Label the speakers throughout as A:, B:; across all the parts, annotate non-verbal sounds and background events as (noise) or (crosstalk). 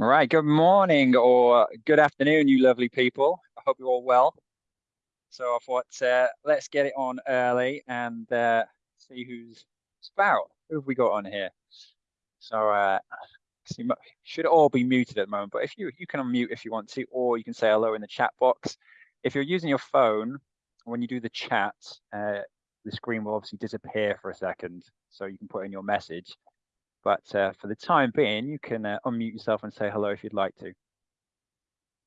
A: All right, good morning or good afternoon, you lovely people. I hope you're all well. So I thought, uh, let's get it on early and uh, see who's spout. Who have we got on here? So uh, should all be muted at the moment, but if you you can unmute if you want to, or you can say hello in the chat box. If you're using your phone, when you do the chat, uh, the screen will obviously disappear for a second, so you can put in your message. But uh, for the time being, you can uh, unmute yourself and say hello if you'd like to.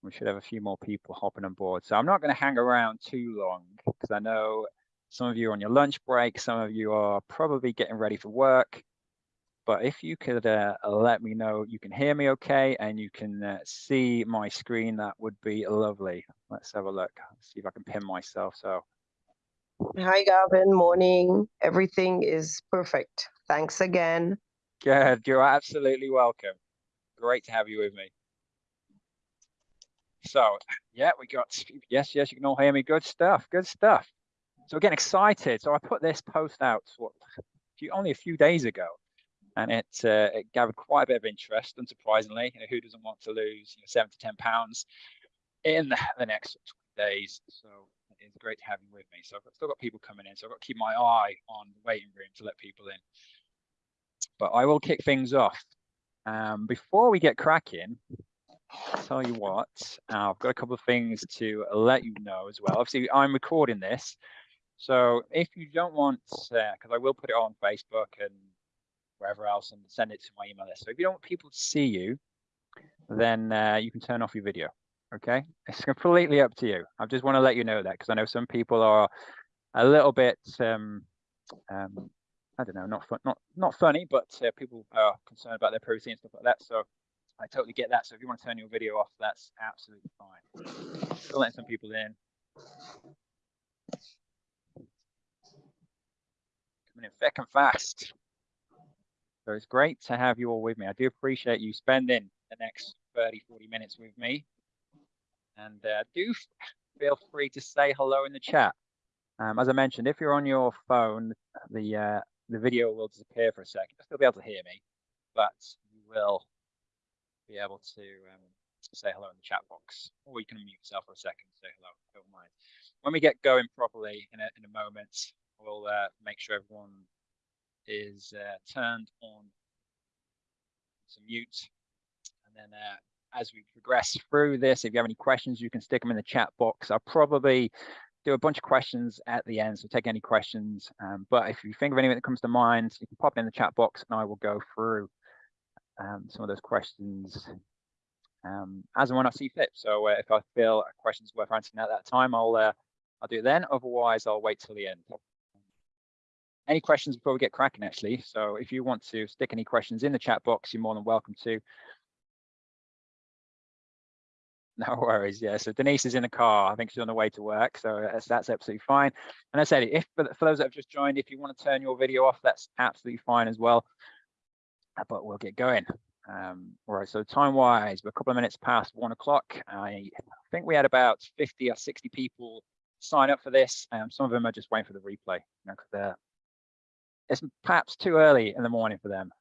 A: We should have a few more people hopping on board. So I'm not going to hang around too long because I know some of you are on your lunch break. Some of you are probably getting ready for work. But if you could uh, let me know you can hear me okay and you can uh, see my screen, that would be lovely. Let's have a look. Let's see if I can pin myself. So.
B: Hi, Gavin. Morning. Everything is perfect. Thanks again.
A: Good. You're absolutely welcome. Great to have you with me. So, yeah, we got, yes, yes, you can all hear me. Good stuff. Good stuff. So getting excited. So I put this post out what, only a few days ago, and it, uh, it gathered quite a bit of interest. Unsurprisingly, you know, who doesn't want to lose you know, seven to ten pounds in the next 20 days? So it's great to have you with me. So I've still got people coming in, so I've got to keep my eye on the waiting room to let people in but I will kick things off. Um, before we get cracking, I'll tell you what, uh, I've got a couple of things to let you know as well. Obviously, I'm recording this. So if you don't want, because uh, I will put it on Facebook and wherever else and send it to my email list. So if you don't want people to see you, then uh, you can turn off your video. Okay, it's completely up to you. I just want to let you know that because I know some people are a little bit um, um, I don't know, not fun, not not funny, but uh, people are concerned about their privacy and stuff like that. So I totally get that. So if you want to turn your video off, that's absolutely fine. Still letting some people in. Coming in thick and fast. So it's great to have you all with me. I do appreciate you spending the next 30, 40 minutes with me. And uh, do feel free to say hello in the chat. Um, as I mentioned, if you're on your phone, the uh, the video will disappear for a second. You'll still be able to hear me, but you will be able to um, say hello in the chat box, or you can mute yourself for a second say hello. Don't mind. When we get going properly in a in a moment, we'll uh, make sure everyone is uh, turned on to mute, and then uh, as we progress through this, if you have any questions, you can stick them in the chat box. I'll probably do a bunch of questions at the end, so take any questions. Um, but if you think of anything that comes to mind, you can pop it in the chat box and I will go through um, some of those questions um, as and when I see fit. So uh, if I feel a question's worth answering at that time, I'll uh, I'll do it then. Otherwise, I'll wait till the end. Any questions before we get cracking, actually. So if you want to stick any questions in the chat box, you're more than welcome to. (laughs) No worries. Yeah. So Denise is in the car. I think she's on the way to work. So that's, that's absolutely fine. And I said, if for, for those that have just joined, if you want to turn your video off, that's absolutely fine as well. Uh, but we'll get going. Um, all right. So time wise, we're a couple of minutes past one o'clock. I think we had about 50 or 60 people sign up for this. Um, some of them are just waiting for the replay. You know, cause it's perhaps too early in the morning for them.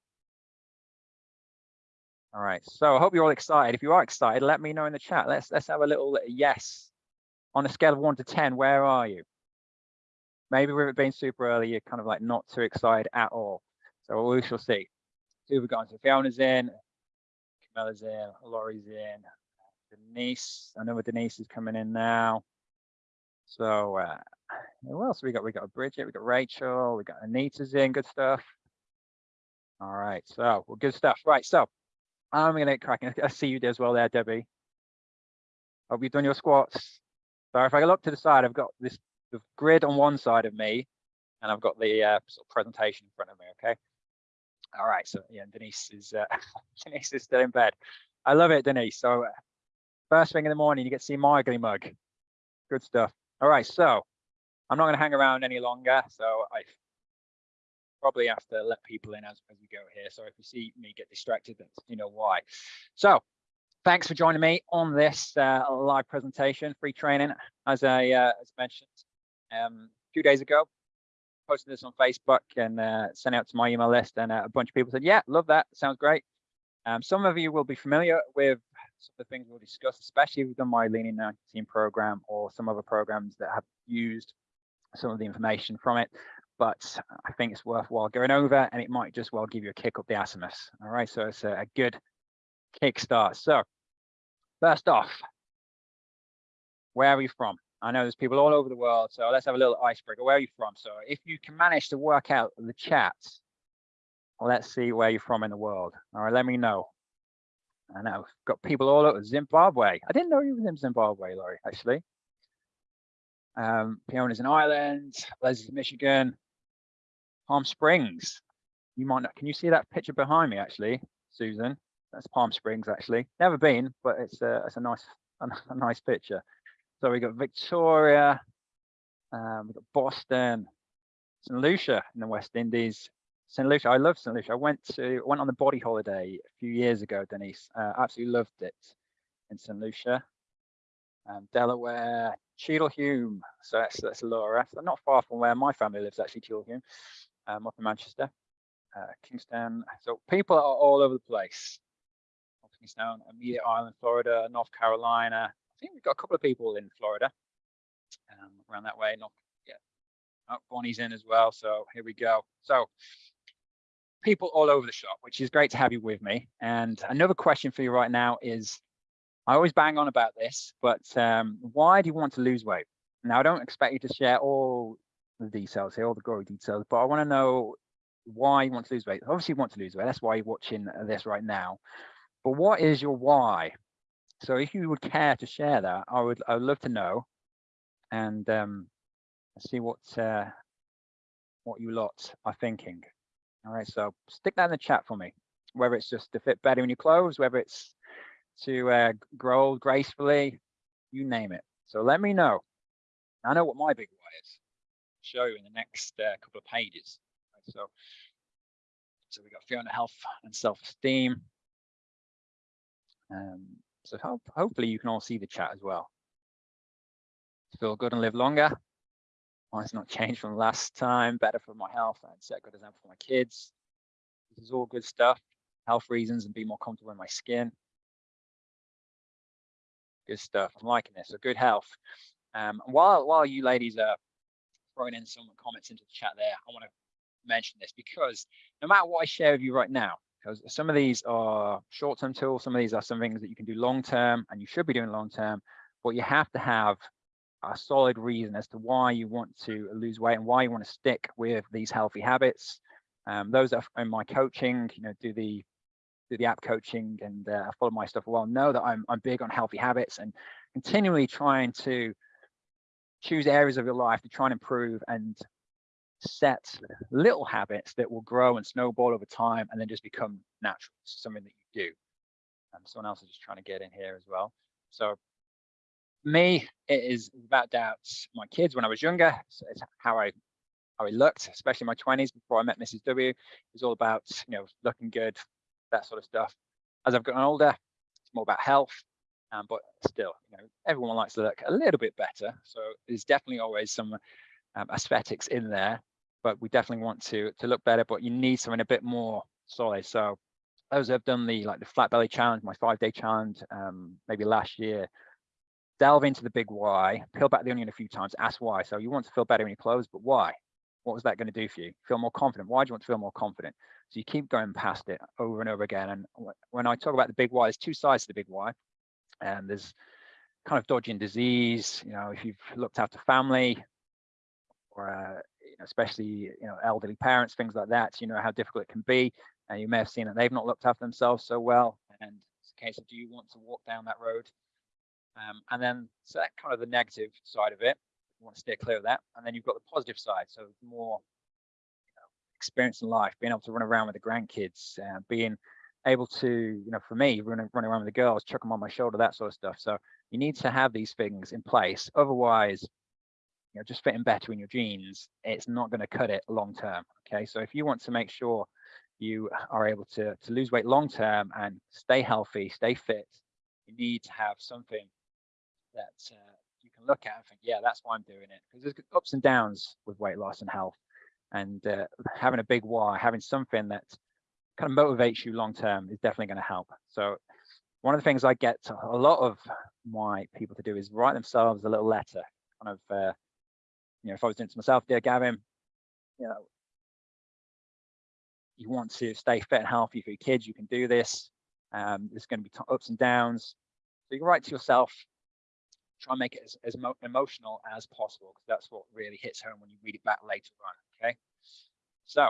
A: All right, so I hope you're all excited. If you are excited, let me know in the chat. Let's let's have a little yes. On a scale of one to 10, where are you? Maybe with it being super early, you're kind of like not too excited at all. So we shall see. So we've got so Fiona's in, Camilla's in, Laurie's in, Denise, I know Denise is coming in now. So uh, who else we got? We got Bridget, we got Rachel, we got Anita's in, good stuff. All right, so well, good stuff. Right, so I'm gonna get cracking. I see you as well there, Debbie. Hope you've done your squats. So if I look to the side, I've got this the grid on one side of me, and I've got the uh, sort of presentation in front of me. Okay. All right. So yeah, Denise is uh, (laughs) Denise is still in bed. I love it, Denise. So uh, first thing in the morning, you get to see my ugly mug. Good stuff. All right. So I'm not going to hang around any longer. So I probably have to let people in as, as we go here. So if you see me get distracted, that's you know why. So thanks for joining me on this uh, live presentation, free training, as I uh, as mentioned um, a few days ago. Posted this on Facebook and uh, sent out to my email list, and uh, a bunch of people said, "Yeah, love that. Sounds great." Um, some of you will be familiar with some of the things we'll discuss, especially if you've done my Lean 19 program or some other programs that have used some of the information from it. But I think it's worthwhile going over and it might just well give you a kick up the assimus. All right, so it's a, a good kickstart. So first off, where are you from? I know there's people all over the world, so let's have a little icebreaker. Where are you from? So if you can manage to work out the chat, let's see where you're from in the world. All right, let me know. I know, got people all over Zimbabwe. I didn't know you were in Zimbabwe, Laurie, actually. Um, Fiona's in Ireland, Leslie's in Michigan, Palm Springs. You might not, can you see that picture behind me, actually, Susan? That's Palm Springs, actually. Never been, but it's a, it's a nice, a, (laughs) a nice picture. So we got Victoria, um, we got Boston, St. Lucia in the West Indies. St. Lucia, I love St. Lucia. I went to went on the body holiday a few years ago, Denise. Uh, absolutely loved it in St. Lucia. Um, Delaware, Cheadle Hulme. So that's that's Laura. So not far from where my family lives, actually, Cheadle Hulme, um, up in Manchester, uh, Kingston. So people are all over the place. Kingston, Amelia Island, Florida, North Carolina, I think we've got a couple of people in Florida um, around that way. Not yeah, oh, Bonnie's in as well. So here we go. So people all over the shop, which is great to have you with me. And another question for you right now is, I always bang on about this, but um, why do you want to lose weight? Now, I don't expect you to share all the details here, all the gory details, but I want to know why you want to lose weight. Obviously, you want to lose weight. That's why you're watching this right now. But what is your why? So if you would care to share that, I would I would love to know and um, see what uh, what you lot are thinking. All right, so stick that in the chat for me, whether it's just to fit better in your clothes, whether it's to uh, grow gracefully, you name it. So let me know. I know what my big why is. Show in the next uh, couple of pages. So, so we got Fiona health and self-esteem. Um, so hope, hopefully you can all see the chat as well. Feel good and live longer. Mine's not changed from last time. Better for my health and set good example for my kids. This is all good stuff. Health reasons and be more comfortable in my skin. Good stuff. I'm liking this. So good health. Um, while while you ladies are throwing in some comments into the chat there, I want to mention this because no matter what I share with you right now, because some of these are short-term tools, some of these are some things that you can do long-term and you should be doing long-term, but you have to have a solid reason as to why you want to lose weight and why you want to stick with these healthy habits. Um, those are in my coaching, you know, do the do the app coaching and uh, follow my stuff well know that I'm, I'm big on healthy habits and continually trying to choose areas of your life to try and improve and set little habits that will grow and snowball over time and then just become natural, something that you do. Um, someone else is just trying to get in here as well. So me, it is without doubt my kids when I was younger. So it's how I how I looked, especially in my 20s before I met Mrs. W. It was all about you know looking good, that sort of stuff. As I've gotten older, it's more about health. Um, but still, you know, everyone likes to look a little bit better. So there's definitely always some um, aesthetics in there but we definitely want to to look better, but you need something a bit more solid. So those have done the like the flat belly challenge, my five day challenge, um, maybe last year, delve into the big why, peel back the onion a few times, ask why. So you want to feel better in your clothes, but why? What was that going to do for you? Feel more confident. Why do you want to feel more confident? So you keep going past it over and over again. And when I talk about the big why, there's two sides to the big why. And there's kind of dodging disease. You know, if you've looked after family or uh, especially you know elderly parents, things like that. You know how difficult it can be, and you may have seen that they've not looked after themselves so well. And it's a case of do you want to walk down that road? Um, and then so that kind of the negative side of it. You want to steer clear of that. And then you've got the positive side, so more you know, experience in life, being able to run around with the grandkids, uh, being able to, you know, for me, running running around with the girls, chuck them on my shoulder, that sort of stuff. So you need to have these things in place. Otherwise, you know, just fitting better in your jeans, it's not going to cut it long term. Okay, so if you want to make sure you are able to to lose weight long term and stay healthy, stay fit, you need to have something that uh, you can look at and think, yeah, that's why I'm doing it. Because there's ups and downs with weight loss and health, and uh, having a big why, having something that kind of motivates you long term is definitely going to help. So one of the things I get a lot of my people to do is write themselves a little letter, kind of, uh, you know, if I was doing it to myself, dear Gavin, you know, you want to stay fit and healthy for your kids, you can do this. Um, there's going to be ups and downs. So you can write to yourself, try and make it as, as emotional as possible, because that's what really hits home when you read it back later on. Okay. So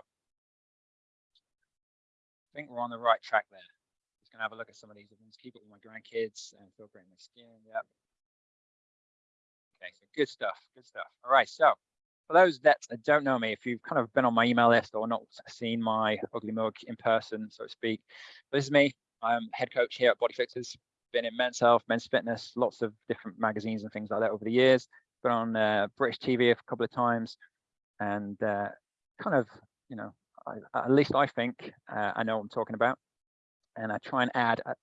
A: I think we're on the right track there. Just gonna have a look at some of these ones. Keep it with my grandkids and feel great in my skin. Yep. Okay, so good stuff. Good stuff. All right. So for those that don't know me, if you've kind of been on my email list or not seen my ugly mug in person, so to speak, this is me. I'm head coach here at Body Fixers. Been in men's health, men's fitness, lots of different magazines and things like that over the years. Been on uh, British TV a couple of times, and uh, kind of, you know, I, at least I think uh, I know what I'm talking about. And I try and add a,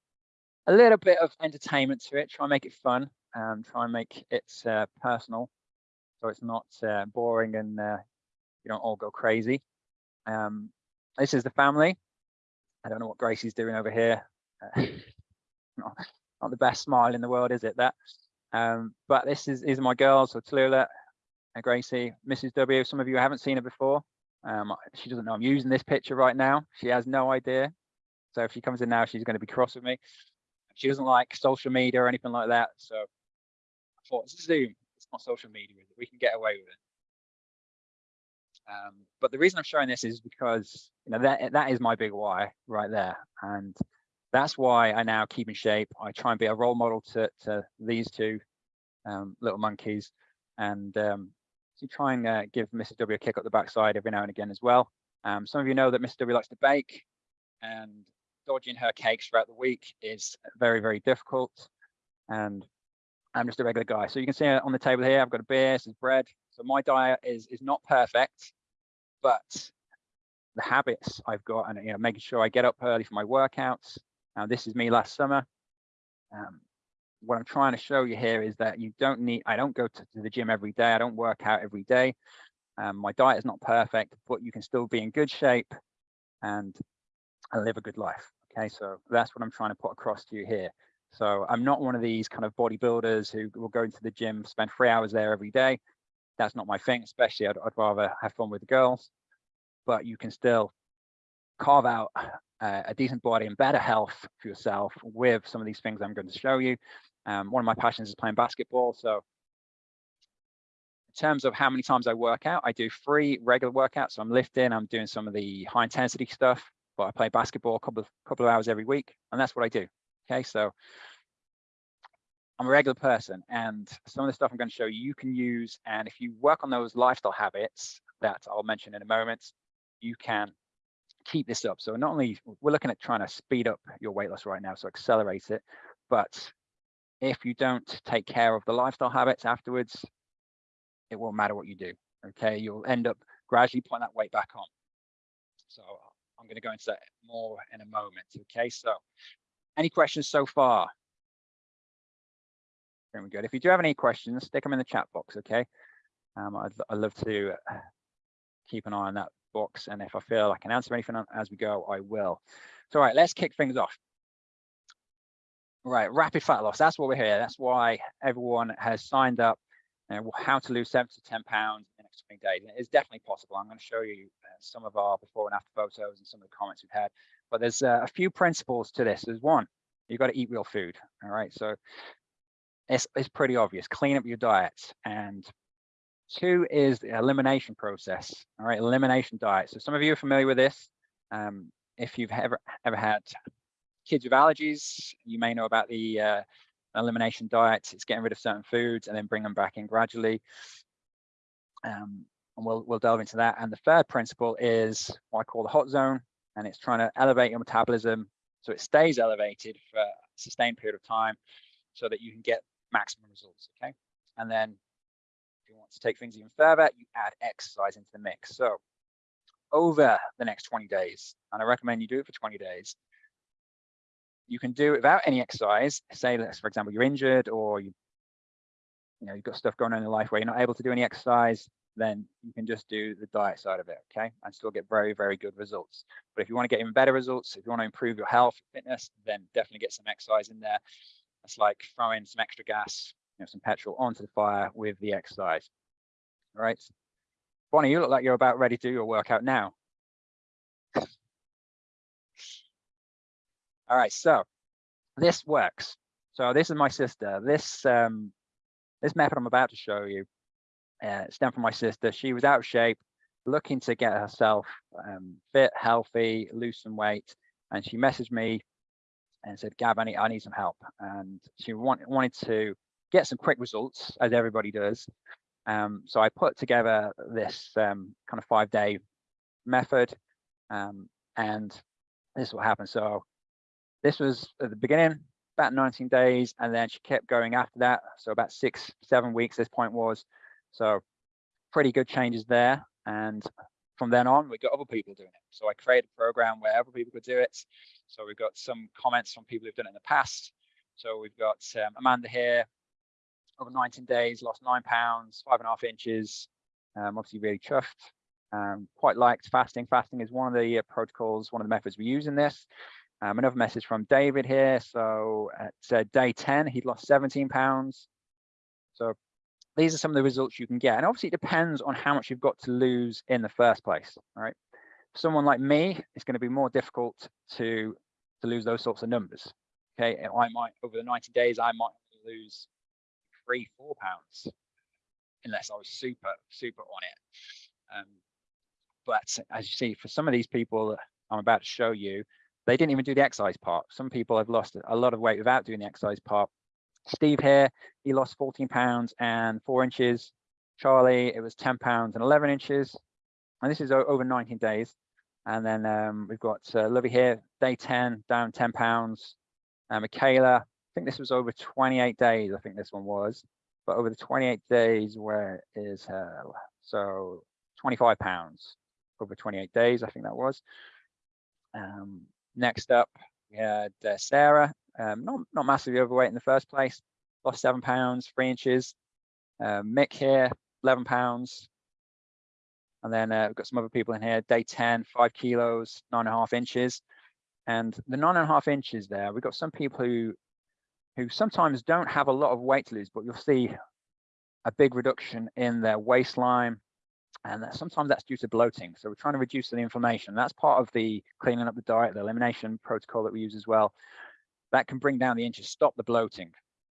A: a, little bit of entertainment to it, try and make it fun, um, try and make it uh, personal so it's not uh, boring and uh, you don't all go crazy. Um, this is the family. I don't know what Gracie's doing over here. Uh, (laughs) not, not, the best smile in the world, is it? That. Um, but this is are my girls, so Tallulah and Gracie, Mrs. W. Some of you haven't seen her before. Um, she doesn't know I'm using this picture right now. She has no idea. So if she comes in now, she's going to be cross with me. She doesn't like social media or anything like that. So I thought it's Zoom It's not social media, We can get away with it. Um, but the reason I'm showing this is because you know that that is my big why right there, and that's why I now keep in shape. I try and be a role model to to these two um, little monkeys, and um, try and uh, give Mrs. W a kick up the backside every now and again as well. Um, some of you know that Mrs. W likes to bake, and dodging her cakes throughout the week is very very difficult. And I'm just a regular guy. So you can see on the table here, I've got a beer, is bread. So my diet is is not perfect, but the habits I've got and you know making sure I get up early for my workouts. Now this is me last summer. Um, what I'm trying to show you here is that you don't need, I don't go to, to the gym every day. I don't work out every day. Um, my diet is not perfect, but you can still be in good shape and, live a good life. Okay, so that's what I'm trying to put across to you here. So I'm not one of these kind of bodybuilders who will go into the gym, spend three hours there every day. That's not my thing, especially I'd, I'd rather have fun with the girls. But you can still carve out uh, a decent body and better health for yourself with some of these things I'm going to show you. Um, one of my passions is playing basketball. So in terms of how many times I work out, I do three regular workouts. So I'm lifting, I'm doing some of the high intensity stuff, but I play basketball a couple of couple of hours every week, and that's what I do. Okay, so I'm a regular person and some of the stuff I'm going to show you, you can use. And if you work on those lifestyle habits that I'll mention in a moment, you can keep this up. So not only we're looking at trying to speed up your weight loss right now, so accelerate it, but if you don't take care of the lifestyle habits afterwards, it won't matter what you do. Okay, you'll end up gradually putting that weight back on. So I'm going to go into that more in a moment. Okay, so any questions so far? Very good. If you do have any questions, stick them in the chat box, okay? Um, I'd, I'd love to uh, keep an eye on that box. And if I feel I can answer anything as we go, I will. So, all right, let's kick things off. Right, rapid fat loss. That's what we're here. That's why everyone has signed up. Uh, how to lose seven to 10 pounds in the next 20 days. And it's definitely possible. I'm going to show you uh, some of our before and after photos and some of the comments we've had. But there's uh, a few principles to this. There's one, you've got to eat real food. All right. So it's, it's pretty obvious. Clean up your diet. And two is the elimination process. All right. Elimination diet. So some of you are familiar with this. Um, if you've ever, ever had kids with allergies, you may know about the uh, elimination diet. It's getting rid of certain foods and then bring them back in gradually. Um, and we'll, we'll delve into that. And the third principle is what I call the hot zone and it's trying to elevate your metabolism so it stays elevated for a sustained period of time so that you can get maximum results, okay? And then if you want to take things even further, you add exercise into the mix. So over the next 20 days, and I recommend you do it for 20 days, you can do it without any exercise. Say, for example, you're injured or you, you know, you've got stuff going on in your life where you're not able to do any exercise. then you can just do the diet side of it, okay? And still get very, very good results. But if you want to get even better results, if you want to improve your health, fitness, then definitely get some exercise in there. It's like throwing some extra gas, you know, some petrol onto the fire with the exercise. All right. Bonnie, you look like you're about ready to do your workout now. All right, so this works. So this is my sister. This um, this method I'm about to show you uh, stemmed from my sister. She was out of shape, looking to get herself um, fit, healthy, lose some weight, and she messaged me and said, "Gav, I need, I need some help." And she want, wanted to get some quick results, as everybody does. Um, so I put together this um, kind of five-day method, um, and this is what happened. So this was at the beginning, about 19 days, and then she kept going after that. So about six, seven weeks, this point was. So pretty good changes there. And from then on, we got other people doing it. So I created a program where other people could do it. So we've got some comments from people who've done it in the past. So we've got um, Amanda here, over 19 days, lost nine pounds, five and a half inches. Um, obviously really chuffed. Um, quite liked fasting. Fasting is one of the uh, protocols, one of the methods we use in this. Um, another message from David here. So at uh, day 10, he'd lost 17 pounds. So these are some of the results you can get. And obviously it depends on how much you've got to lose in the first place. All right. Someone like me, it's going to be more difficult to, to lose those sorts of numbers. Okay. I might, over the 90 days, I might lose three, four pounds, unless I was super, super on it. Um, but as you see, for some of these people I'm about to show you, they didn't even do the exercise part. Some people have lost a lot of weight without doing the exercise part. Steve here, he lost 14 pounds and four inches. Charlie, it was 10 pounds and 11 inches. And this is over 19 days. And then um, we've got uh, Lovey here, day 10, down 10 pounds. Uh, Michaela, I think this was over 28 days, I think this one was. But over the 28 days, where is her? So 25 pounds over 28 days, I think that was. Um, Next up, we had uh, Sarah, um, not, not massively overweight in the first place, lost seven pounds, three inches. Uh, Mick here, 11 pounds. And then uh, we've got some other people in here, day 10, five kilos, nine and a half inches. And the nine and a half inches there, we've got some people who who sometimes don't have a lot of weight to lose, but you'll see a big reduction in their waistline, and sometimes that's due to bloating. So we're trying to reduce the inflammation. That's part of the cleaning up the diet, the elimination protocol that we use as well. That can bring down the inches, stop the bloating.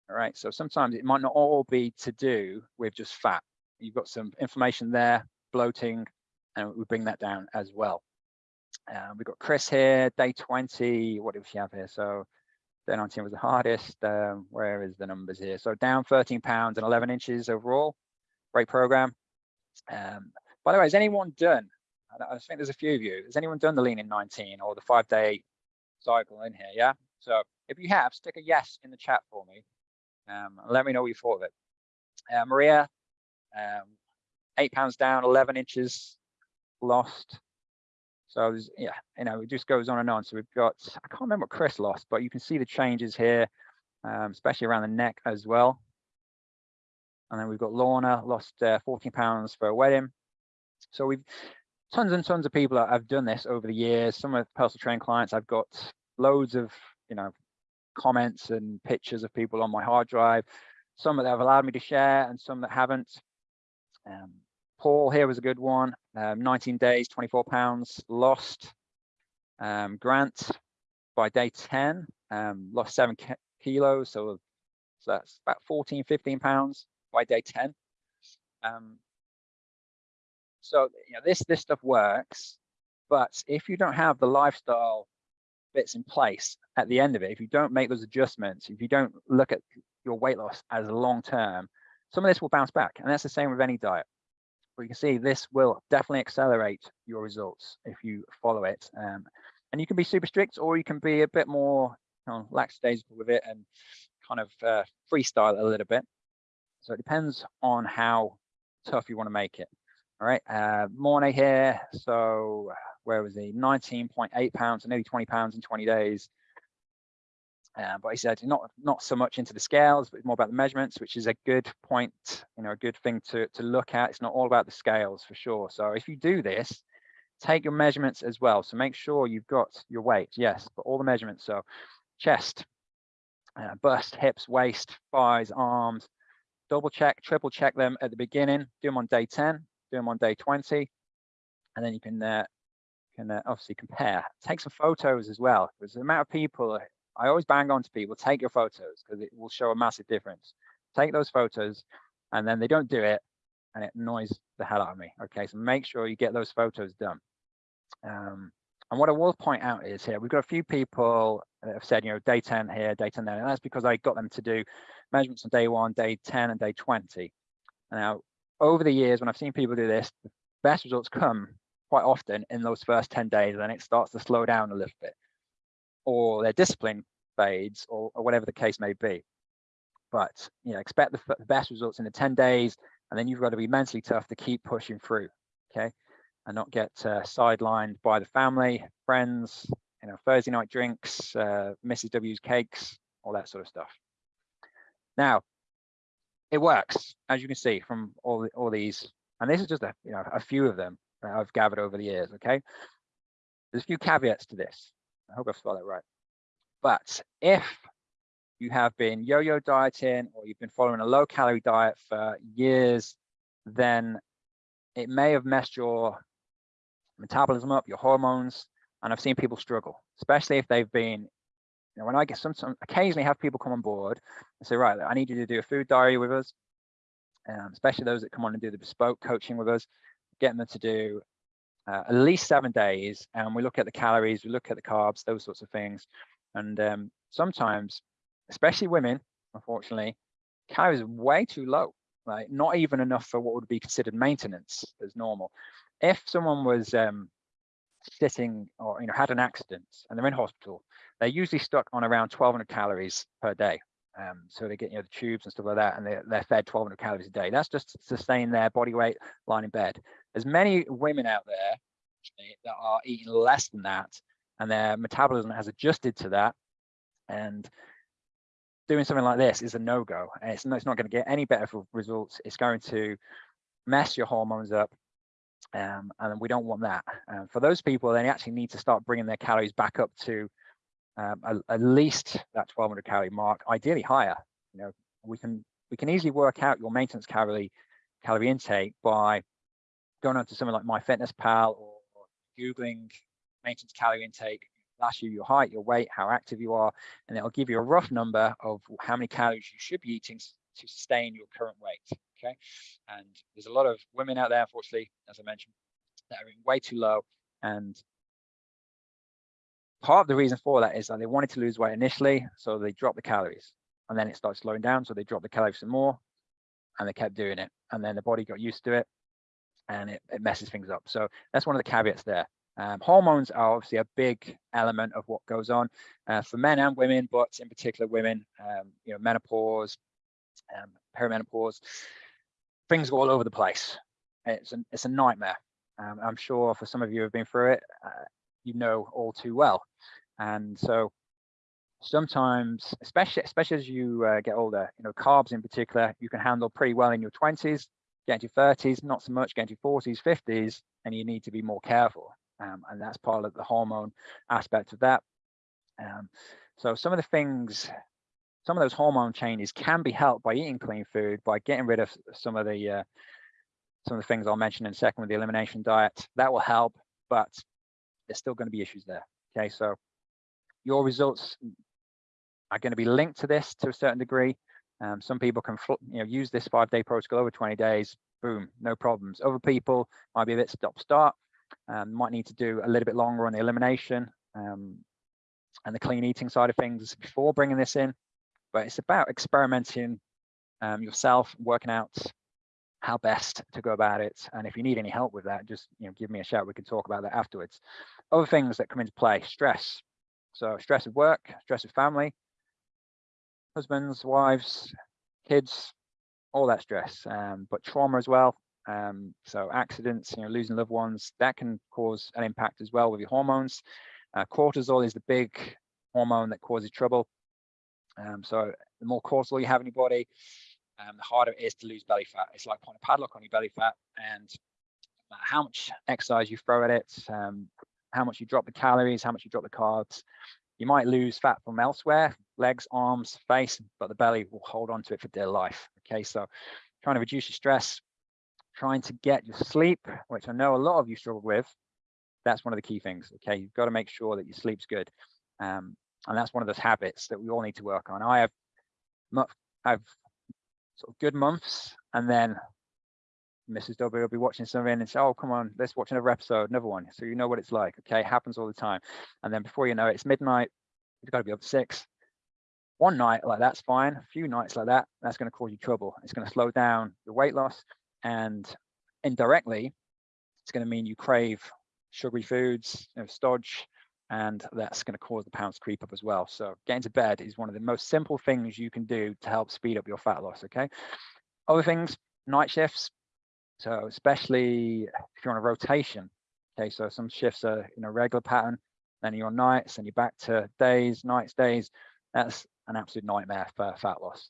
A: All right. So sometimes it might not all be to do with just fat. You've got some inflammation there, bloating, and we bring that down as well. Uh, we've got Chris here, day 20. What did she have here? So day 19 was the hardest. Um, where is the numbers here? So down 13 pounds and 11 inches overall. Great program. Um, by the way, has anyone done, I think there's a few of you, has anyone done the lean in 19 or the five day cycle in here? Yeah. So if you have, stick a yes in the chat for me. Um, let me know what you thought of it. Uh, Maria, um, eight pounds down, 11 inches lost. So yeah, you know, it just goes on and on. So we've got, I can't remember what Chris lost, but you can see the changes here, um, especially around the neck as well. And then we've got Lorna, lost uh, 14 pounds for a wedding. So we've tons and tons of people that have done this over the years. Some of personal training clients, I've got loads of, you know, comments and pictures of people on my hard drive. Some that have allowed me to share and some that haven't. Um, Paul here was a good one. Um, 19 days, 24 pounds lost. Um, Grant by day 10 um, lost seven kilos, so, so that's about 14, 15 pounds by day 10. Um, so you know, this this stuff works, but if you don't have the lifestyle bits in place at the end of it, if you don't make those adjustments, if you don't look at your weight loss as long term, some of this will bounce back, and that's the same with any diet. But you can see this will definitely accelerate your results if you follow it. Um, and you can be super strict, or you can be a bit more you know, lackadaisical with it and kind of uh, freestyle a little bit. So it depends on how tough you want to make it. All right, uh, Mornay here. So where was he? 19.8 pounds, nearly 20 pounds in 20 days. Uh, but he said not not so much into the scales, but more about the measurements, which is a good point, you know, a good thing to to look at. It's not all about the scales for sure. So if you do this, take your measurements as well. So make sure you've got your weight, yes, but all the measurements. So chest, uh, bust, hips, waist, thighs, arms, double check, triple check them at the beginning, do them on day 10, do them on day 20, and then you can uh, can uh, obviously compare. Take some photos as well, because the amount of people, I always bang on to people, take your photos, because it will show a massive difference. Take those photos, and then they don't do it, and it annoys the hell out of me. Okay, so make sure you get those photos done. Um, and what I will point out is here, we've got a few people that have said, you know, day 10 here, day 10 there, and that's because I got them to do measurements on day one, day 10, and day 20. Now, over the years, when I've seen people do this, the best results come quite often in those first 10 days, and then it starts to slow down a little bit, or their discipline fades, or, or whatever the case may be. But, you know, expect the, the best results in the 10 days, and then you've got to be mentally tough to keep pushing through, okay? and not get uh, sidelined by the family, friends, you know, Thursday night drinks, uh, Mrs. W's cakes, all that sort of stuff. Now, it works, as you can see from all the, all these, and this is just a you know a few of them that I've gathered over the years. Okay, there's a few caveats to this. I hope I've spelled that right. But if you have been yo-yo dieting or you've been following a low-calorie diet for years, then it may have messed your metabolism up, your hormones, and I've seen people struggle, especially if they've been, know, when I get some, some occasionally have people come on board and say, right, I need you to do a food diary with us, um, especially those that come on and do the bespoke coaching with us, getting them to do uh, at least seven days, and we look at the calories, we look at the carbs, those sorts of things, and um, sometimes, especially women, unfortunately, calories are way too low, like not even enough for what would be considered maintenance as normal. If someone was um, sitting or you know had an accident and they're in hospital, they're usually stuck on around 1,200 calories per day. Um, so they get you know the tubes and stuff like that, and they're, they're fed 1,200 calories a day. That's just to sustain their body weight lying in bed. There's many women out there that are eating less than that, and their metabolism has adjusted to that, and doing something like this is a no-go. And it's, it's not going to get any better for results. It's going to mess your hormones up um, and we don't want that. Um, for those people, they actually need to start bringing their calories back up to um, at least that 1200 calorie mark, ideally higher. You know, we can we can easily work out your maintenance calorie calorie intake by going onto something like MyFitnessPal or, or googling maintenance calorie intake. Last year, your height, your weight, how active you are, and it'll give you a rough number of how many calories you should be eating to sustain your current weight okay? And there's a lot of women out there unfortunately as i mentioned that are in way too low. And part of the reason for that is that they wanted to lose weight initially so they dropped the calories. And then it started slowing down so they dropped the calories some more and they kept doing it. And then the body got used to it and it, it messes things up. So that's one of the caveats there. Um, hormones are obviously a big element of what goes on uh, for men and women, but in particular women, um, you know, menopause, um, perimenopause, things go all over the place. It's a, it's a nightmare. Um, I'm sure for some of you who have been through it, uh, you know all too well. And so sometimes, especially especially as you uh, get older, you know, carbs in particular, you can handle pretty well in your 20s, get into 30s, not so much, get into 40s, 50s, and you need to be more careful. Um, and that's part of the hormone aspect of that. Um, so some of the things some of those hormone changes can be helped by eating clean food, by getting rid of some of the uh, some of the things I'll mention in a second with the elimination diet. That will help, but there's still going to be issues there. Okay, so your results are going to be linked to this to a certain degree. Um, some people can you know use this five day protocol over 20 days, boom, no problems. Other people might be a bit stop start, um, might need to do a little bit longer on the elimination um, and the clean eating side of things before bringing this in but it's about experimenting um, yourself, working out how best to go about it. And if you need any help with that, just you know, give me a shout. We can talk about that afterwards. Other things that come into play, stress. So stress of work, stress of family, husbands, wives, kids, all that stress, um, but trauma as well. Um, so accidents, you know, losing loved ones, that can cause an impact as well with your hormones. Uh, cortisol is the big hormone that causes trouble Um, so the more cortisol you have in your body, um, the harder it is to lose belly fat. It's like putting a padlock on your belly fat, and how much exercise you throw at it, um, how much you drop the calories, how much you drop the carbs, you might lose fat from elsewhere, legs, arms, face, but the belly will hold on to it for dear life. Okay, so trying to reduce your stress, trying to get your sleep, which I know a lot of you struggle with. That's one of the key things. Okay, you've got to make sure that your sleep's good. Um, and that's one of those habits that we all need to work on. I have, I've sort of good months, and then Mrs. W will be watching something and say, "Oh, come on, let's watch another episode, another one." So you know what it's like. Okay, it happens all the time. And then before you know it, it's midnight. You've got to be up at six. One night like that's fine. A few nights like that, that's going to cause you trouble. It's going to slow down your weight loss, and indirectly, it's going to mean you crave sugary foods, you know, stodge, and that's going to cause the pounds creep up as well. So getting to bed is one of the most simple things you can do to help speed up your fat loss. Okay. Other things, night shifts. So especially if you're on a rotation. Okay, so some shifts are in a regular pattern, then you're on nights, and you're back to days, nights, days. That's an absolute nightmare for fat loss.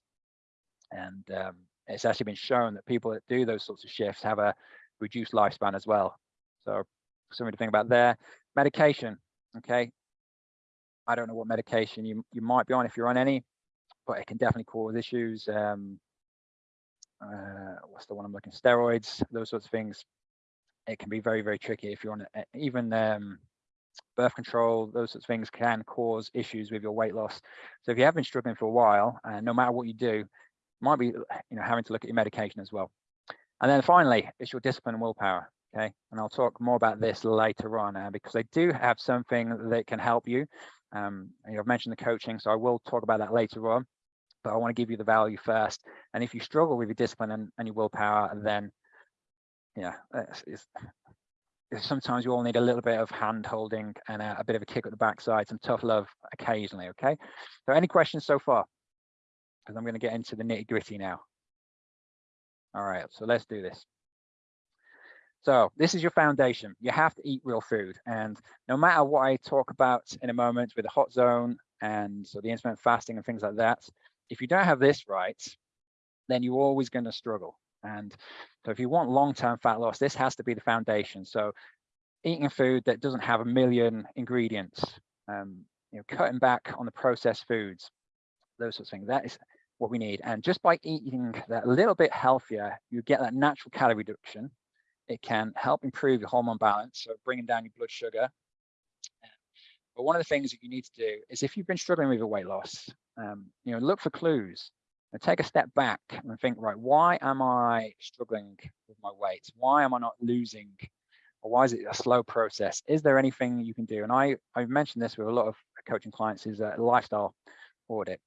A: And um, it's actually been shown that people that do those sorts of shifts have a reduced lifespan as well. So something to think about there. Medication, okay. I don't know what medication you, you might be on if you're on any, but it can definitely cause issues. Um, uh, what's the one I'm looking, steroids, those sorts of things. It can be very, very tricky if you're on even um, birth control, those sorts of things can cause issues with your weight loss. So if you have been struggling for a while, and uh, no matter what you do, might be you know having to look at your medication as well. And then finally, it's your discipline and willpower. Okay, and I'll talk more about this later on uh, because they do have something that can help you. Um, I've mentioned the coaching, so I will talk about that later on. But I want to give you the value first. And if you struggle with your discipline and, and your willpower, then yeah, it's, it's, sometimes you all need a little bit of hand holding and a, a, bit of a kick at the backside, some tough love occasionally, okay? So any questions so far? Because I'm going to get into the nitty gritty now. All right, so let's do this. So this is your foundation. You have to eat real food. And no matter what I talk about in a moment with the hot zone and so the intermittent fasting and things like that, if you don't have this right, then you're always going to struggle. And so if you want long-term fat loss, this has to be the foundation. So eating food that doesn't have a million ingredients, um, you know, cutting back on the processed foods, those sorts of things. That is what we need. And just by eating that a little bit healthier, you get that natural calorie reduction. It can help improve your hormone balance, so bringing down your blood sugar. But one of the things that you need to do is if you've been struggling with your weight loss, um, you know, look for clues and take a step back and think, right, why am I struggling with my weight? Why am I not losing? Or why is it a slow process? Is there anything you can do? And I, I've mentioned this with a lot of coaching clients is a lifestyle audit.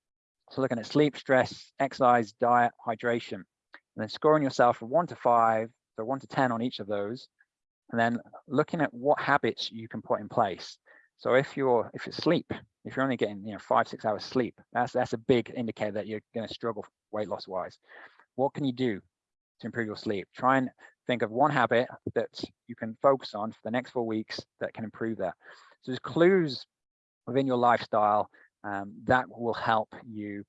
A: So looking at sleep, stress, exercise, diet, hydration, and then scoring yourself from one to five, so one to 10 on each of those, and then looking at what habits you can put in place. So if you're, if it's sleep, if you're only getting you know five six hours sleep that's that's a big indicator that you're going to struggle weight loss wise. What can you do to improve your sleep? Try and think of one habit that you can focus on for the next four weeks that can improve that. So there's clues within your lifestyle um, that will help you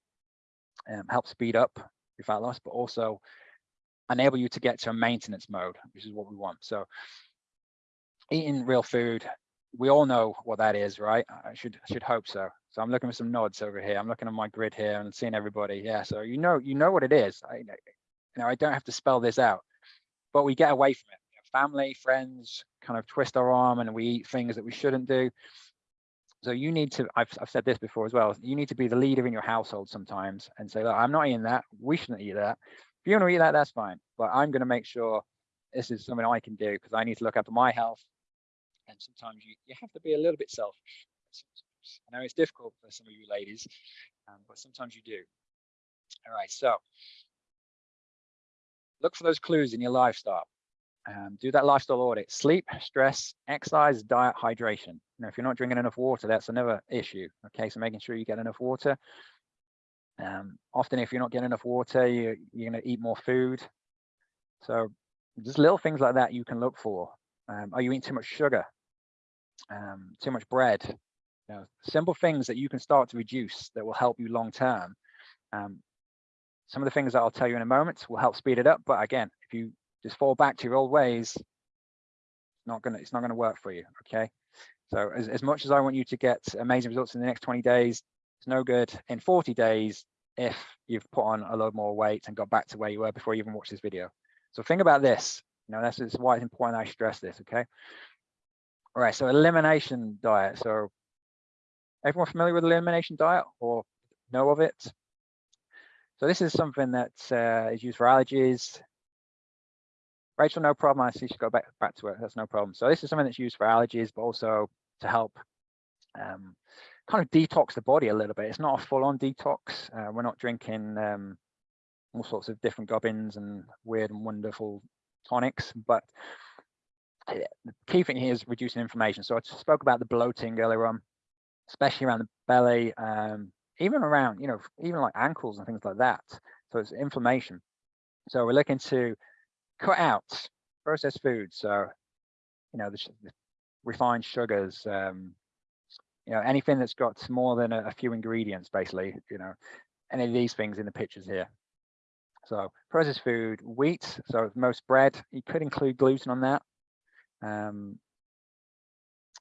A: um, help speed up your fat loss but also enable you to get to a maintenance mode which is what we want so eating real food we all know what that is, right? I should should hope so. So I'm looking for some nods over here. I'm looking at my grid here and seeing everybody. Yeah, so you know you know what it is. I you know I don't have to spell this out, but we get away from it. family, friends, kind of twist our arm and we eat things that we shouldn't do. So you need to. I've I've said this before as well. You need to be the leader in your household sometimes and say, look, I'm not eating that. We shouldn't eat that. If you want to eat that, that's fine. But I'm going to make sure this is something I can do because I need to look after my health and sometimes you, you have to be a little bit selfish. I know it's difficult for some of you ladies, um, but sometimes you do. All right, so look for those clues in your lifestyle. Um, do that lifestyle audit. Sleep, stress, exercise, diet, hydration. Now, if you're not drinking enough water, that's another issue. Okay, so making sure you get enough water. Um, often, if you're not getting enough water, you, you're going to eat more food. So just little things like that you can look for. Um, are you eating too much sugar? um, too much bread, You know, simple things that you can start to reduce that will help you long term. Um, some of the things that I'll tell you in a moment will help speed it up. But again, if you just fall back to your old ways, it's not gonna it's not gonna work for you. Okay. So as, as much as I want you to get amazing results in the next 20 days, it's no good in 40 days if you've put on a load more weight and got back to where you were before you even watched this video. So think about this. You know, that's, that's why it's important I stress this, okay? All right, so elimination diet. So everyone familiar with elimination diet or know of it? So this is something that uh, is used for allergies. Rachel, no problem. I see she go back back to it. That's no problem. So this is something that's used for allergies, but also to help um, kind of detox the body a little bit. It's not a full-on detox. Uh, we're not drinking um, all sorts of different gubbins and weird and wonderful tonics, but eh, the key thing here is reducing inflammation. So I spoke about the bloating earlier on, especially around the belly, um, even around, you know, even like ankles and things like that. So it's inflammation. So we're looking to cut out processed foods. So, you know, the, the refined sugars, um, you know, anything that's got more than a, a few ingredients, basically, you know, any of these things in the pictures here. So processed food, wheat, so most bread, you could include gluten on that. Um,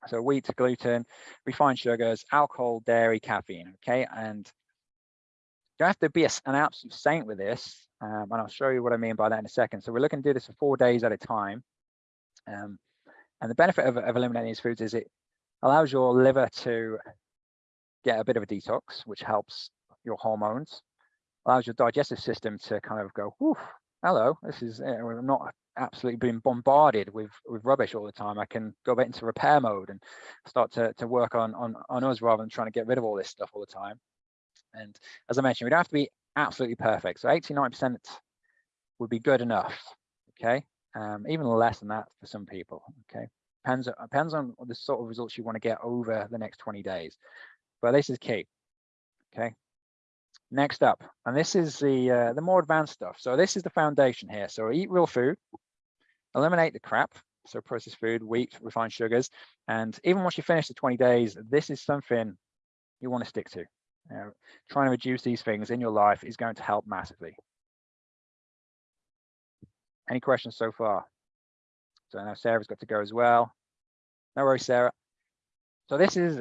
A: so wheat, gluten, refined sugars, alcohol, dairy, caffeine, okay? And you have to be a, an absolute saint with this, um, and I'll show you what I mean by that in a second. So we're looking to do this for four days at a time. Um, and the benefit of, of eliminating these foods is it allows your liver to get a bit of a detox, which helps your hormones, allows your digestive system to kind of go, hello, this is, know, I'm not absolutely being bombarded with with rubbish all the time. I can go into repair mode and start to, to work on, on, on us rather than trying to get rid of all this stuff all the time. And as I mentioned, we don't have to be absolutely perfect. So 89% would be good enough, okay? Um, even less than that for some people, okay? Depends, depends on the sort of results you want to get over the next 20 days. But this is key. Okay. Next up, and this is the uh, the more advanced stuff. So this is the foundation here. So eat real food, eliminate the crap. So processed food, wheat, refined sugars, and even once you finish the 20 days, this is something you want to stick to. You know, trying to reduce these things in your life is going to help massively. Any questions so far? So now Sarah's got to go as well. No worries, Sarah. So this is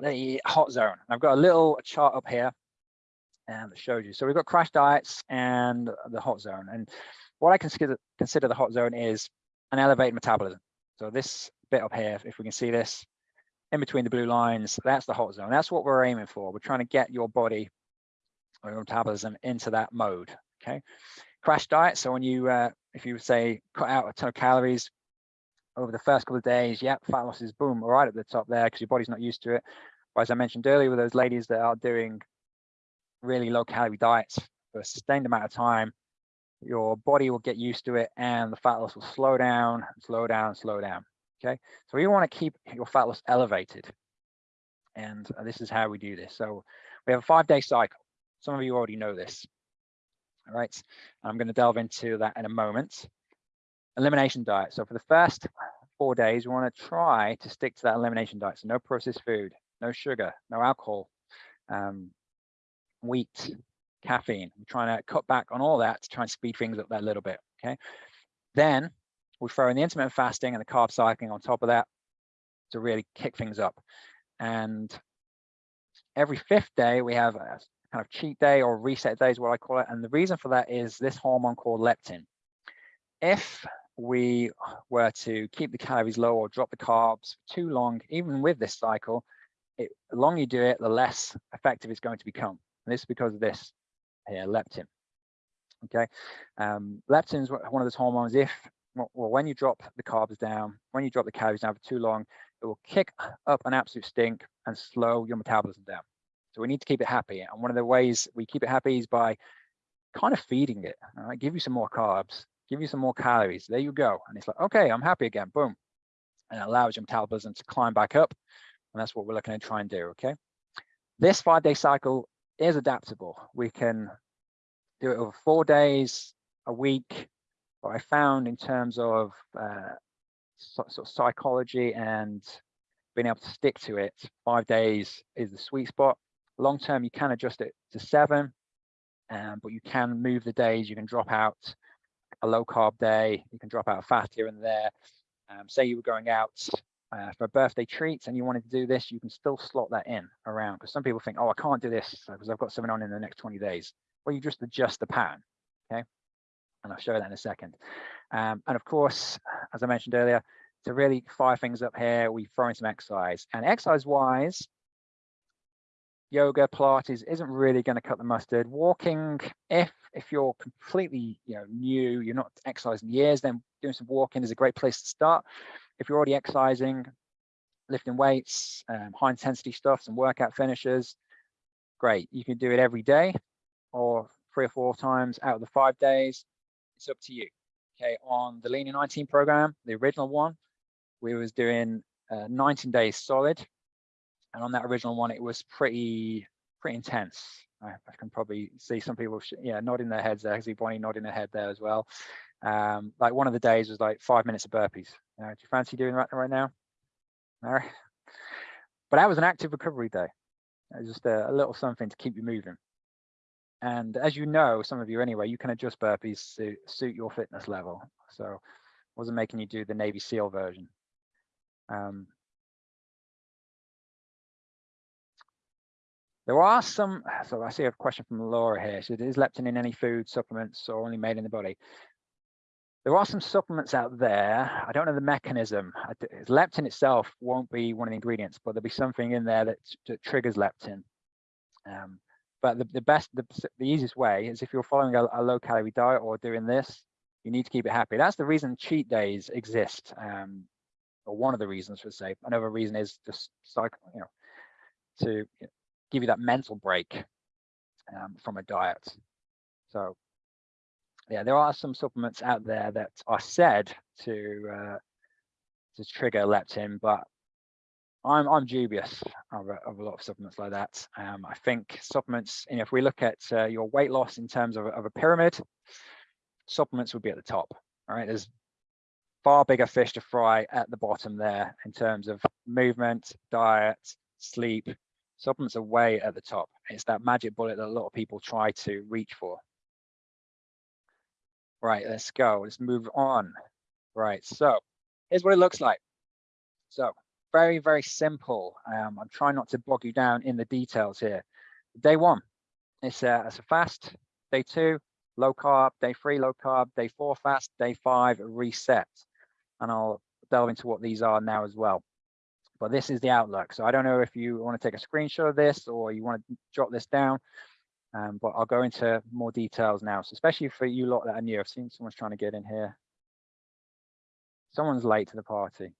A: the hot zone. I've got a little chart up here and that shows you. So we've got crash diets and the hot zone. And what I consider consider the hot zone is an elevated metabolism. So this bit up here, if we can see this, in between the blue lines, that's the hot zone. That's what we're aiming for. We're trying to get your body or your metabolism into that mode. Okay. Crash diet. So when you uh, if you say cut out a ton of calories over the first couple of days, yeah, fat loss is boom, right at the top there because your body's not used to it. But as I mentioned earlier, with those ladies that are doing really low calorie diets for a sustained amount of time, your body will get used to it and the fat loss will slow down, slow down, slow down. Okay, so we want to keep your fat loss elevated. And this is how we do this. So we have a five day cycle. Some of you already know this. All right, I'm going to delve into that in a moment. Elimination diet. So for the first four days, we want to try to stick to that elimination diet. So no processed food, no sugar, no alcohol, um, wheat, caffeine. We're trying to cut back on all that to try and speed things up that little bit. Okay. Then we throw in the intermittent fasting and the carb cycling on top of that to really kick things up. And every fifth day, we have a kind of cheat day or reset day is what I call it. And the reason for that is this hormone called leptin. If we were to keep the calories low or drop the carbs too long, even with this cycle, it, the longer you do it, the less effective it's going to become. And this is because of this here, leptin. Okay, um, leptin is one of those hormones. If well, when you drop the carbs down, when you drop the calories down for too long, it will kick up an absolute stink and slow your metabolism down. So we need to keep it happy. And one of the ways we keep it happy is by kind of feeding it. All right, give you some more carbs, give you some more calories. There you go. And it's like, okay, I'm happy again. Boom. And it allows your metabolism to climb back up. And that's what we're looking to try and do. Okay. This five day cycle is adaptable. We can do it over four days, a week. What I found in terms of uh, sort of psychology and being able to stick to it, five days is the sweet spot. Long term, you can adjust it to seven, um, but you can move the days. You can drop out a low carb day. You can drop out a fast here and there. Um, say you were going out uh, for a birthday treat and you wanted to do this, you can still slot that in around because some people think, oh, I can't do this because I've got something on in the next 20 days. Well, you just adjust the pattern, okay? And I'll show that in a second. Um, and of course, as I mentioned earlier, to really fire things up here, we throw in some exercise. And exercise-wise, yoga, Pilates isn't really going to cut the mustard. Walking, if if you're completely you know new, you're not exercising years, then doing some walking is a great place to start. If you're already exercising, lifting weights, um, high intensity stuff, some workout finishers, great. You can do it every day or three or four times out of the five days. It's up to you. Okay, on the Lean in 19 program, the original one, we was doing uh, 19 days solid and on that original one, it was pretty pretty intense. I, I can probably see some people, yeah, nodding their heads there. I see Bonnie nodding her head there as well. Um, like one of the days was like five minutes of burpees. You know, do you fancy doing that right now? No. But that was an active recovery day. It was just a, a little something to keep you moving. And as you know, some of you anyway, you can adjust burpees to suit your fitness level. So wasn't making you do the Navy SEAL version. Um, There are some, (sighs) so I see a question from Laura here. So is leptin in any food supplements or only made in the body? There are some supplements out there. I don't know the mechanism. Leptin itself won't be one of the ingredients, but there'll be something in there that, that triggers leptin. Um, but the, the best, the, the easiest way is if you're following a, a, low calorie diet or doing this, you need to keep it happy. That's the reason cheat days exist, um, or one of the reasons for say. Another reason is just cycle, you know, to give you that mental break um, from a diet. So yeah, there are some supplements out there that are said to uh, to trigger leptin, but I'm I'm dubious of a, of a lot of supplements like that. Um, I think supplements, you know, if we look at uh, your weight loss in terms of, of a pyramid, supplements would be at the top. All right, there's far bigger fish to fry at the bottom there in terms of movement, diet, sleep, supplements are way at the top. It's that magic bullet that a lot of people try to reach for. Right, let's go. Let's move on. Right, so here's what it looks like. So very, very simple. Um, I'm trying not to bog you down in the details here. Day one, it's a, it's a fast. Day two, low carb. Day three, low carb. Day four, fast. Day five, reset. And I'll delve into what these are now as well but this is the outlook. So I don't know if you want to take a screenshot of this or you want to jot this down, um, but I'll go into more details now. So especially for you lot that are new, I've seen someone's trying to get in here. Someone's late to the party.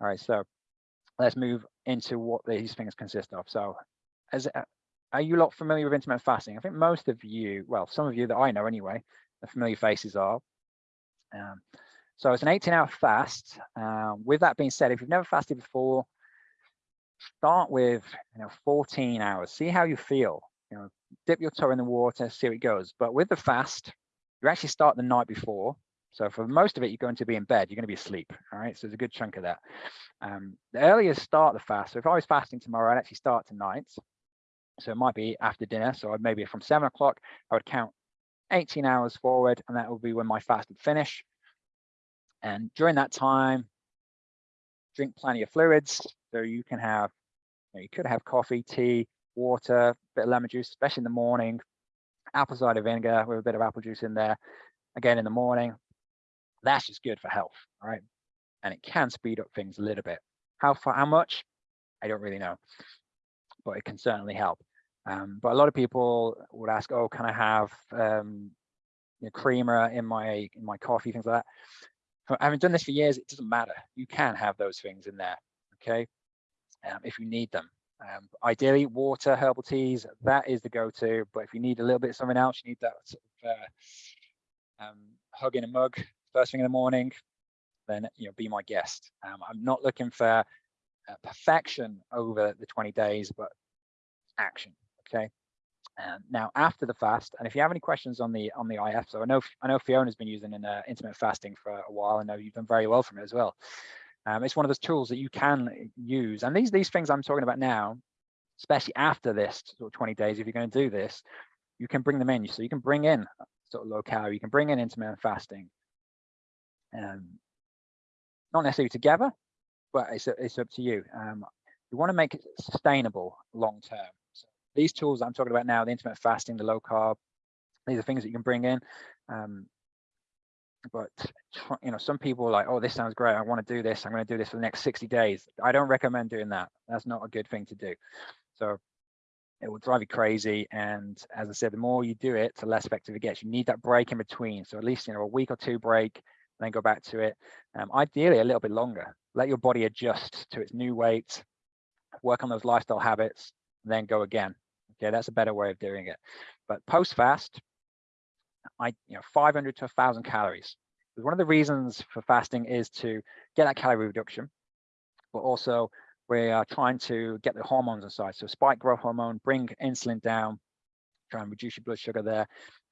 A: All right, so let's move into what these things consist of. So as uh, are you lot familiar with intermittent fasting? I think most of you, well, some of you that I know anyway, the familiar faces are. Um, so it's an 18 hour fast. Uh, with that being said, if you've never fasted before, start with you know 14 hours. See how you feel. You know, dip your toe in the water, see how it goes. But with the fast, you actually start the night before. So for most of it, you're going to be in bed. You're going to be asleep. All right. So there's a good chunk of that. Um, the earlier start the fast. So if I was fasting tomorrow, I'd actually start tonight. So it might be after dinner. So maybe from seven o'clock, I would count 18 hours forward, and that would be when my fast would finish. And during that time, drink plenty of fluids. So you can have, you, know, you could have coffee, tea, water, bit of lemon juice, especially in the morning, apple cider vinegar with a bit of apple juice in there. Again, in the morning, that's just good for health, right? And it can speed up things a little bit. How far, how much? I don't really know, but it can certainly help. Um, but a lot of people would ask, oh, can I have um, you know, creamer in my in my coffee, things like that having done this for years, it doesn't matter. You can have those things in there, okay, um, if you need them. Um, ideally, water, herbal teas, that is the go-to. But if you need a little bit of something else, you need that sort of uh, um, hug in a mug first thing in the morning, then you know, be my guest. Um, I'm not looking for uh, perfection over the 20 days, but action, okay? Um, now after the fast, and if you have any questions on the on the IF, so I know I know Fiona's been using an uh, intermittent fasting for a while. I know you've done very well from it as well. Um, it's one of those tools that you can use. And these, these things I'm talking about now, especially after this sort of 20 days, if you're going to do this, you can bring them in. So you can bring in sort of low calorie, you can bring in intermittent fasting. Um, not necessarily together, but it's, it's up to you. Um, you want to make it sustainable long term. These tools I'm talking about now, the intermittent fasting, the low carb, these are things that you can bring in. Um, but you know, some people are like, oh, this sounds great. I want to do this. I'm going to do this for the next 60 days. I don't recommend doing that. That's not a good thing to do. So it will drive you crazy. And as I said, the more you do it, the less effective it gets. You need that break in between. So at least you know a week or two break, then go back to it. Um, ideally, a little bit longer. Let your body adjust to its new weight. Work on those lifestyle habits, then go again. Okay, that's a better way of doing it. But post fast, I you know 500 to 1,000 calories. One of the reasons for fasting is to get that calorie reduction, but also we are trying to get the hormones inside. So spike growth hormone, bring insulin down, try and reduce your blood sugar there,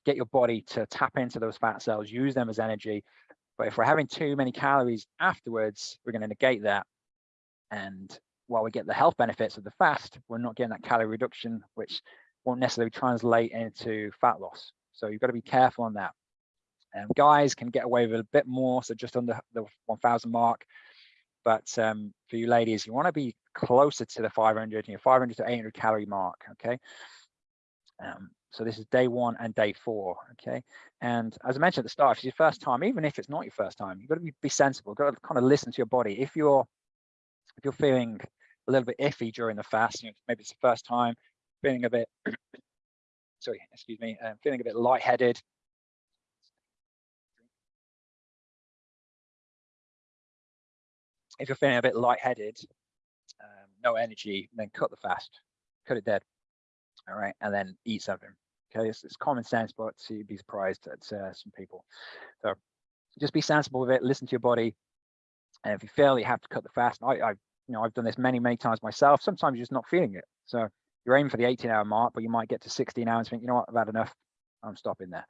A: get your body to tap into those fat cells, use them as energy. But if we're having too many calories afterwards, we're going to negate that. And while we get the health benefits of the fast, we're not getting that calorie reduction, which won't necessarily translate into fat loss. So you've got to be careful on that. Um, guys can get away with a bit more, so just under the 1,000 mark. But um, for you ladies, you want to be closer to the 500, you know, 500 to 800 calorie mark. Okay. Um, so this is day one and day four. Okay. And as I mentioned at the start, if it's your first time, even if it's not your first time, you've got to be, be sensible. You've got to kind of listen to your body. If you're if you're feeling a little bit iffy during the fast, you know, maybe it's the first time, feeling a bit (clears throat) sorry, excuse me, I'm feeling a bit lightheaded. If you're feeling a bit lightheaded, um, no energy, then cut the fast, cut it dead. All right, and then eat something. Okay, it's, it's common sense, but you'd be surprised at uh, some people. So just be sensible with it. Listen to your body. And if you feel you have to cut the fast, I, I, you know, I've done this many, many times myself. Sometimes you're just not feeling it. So you're aiming for the 18 hour mark, but you might get to 16 hours and think, you know what, I've had enough. I'm stopping there.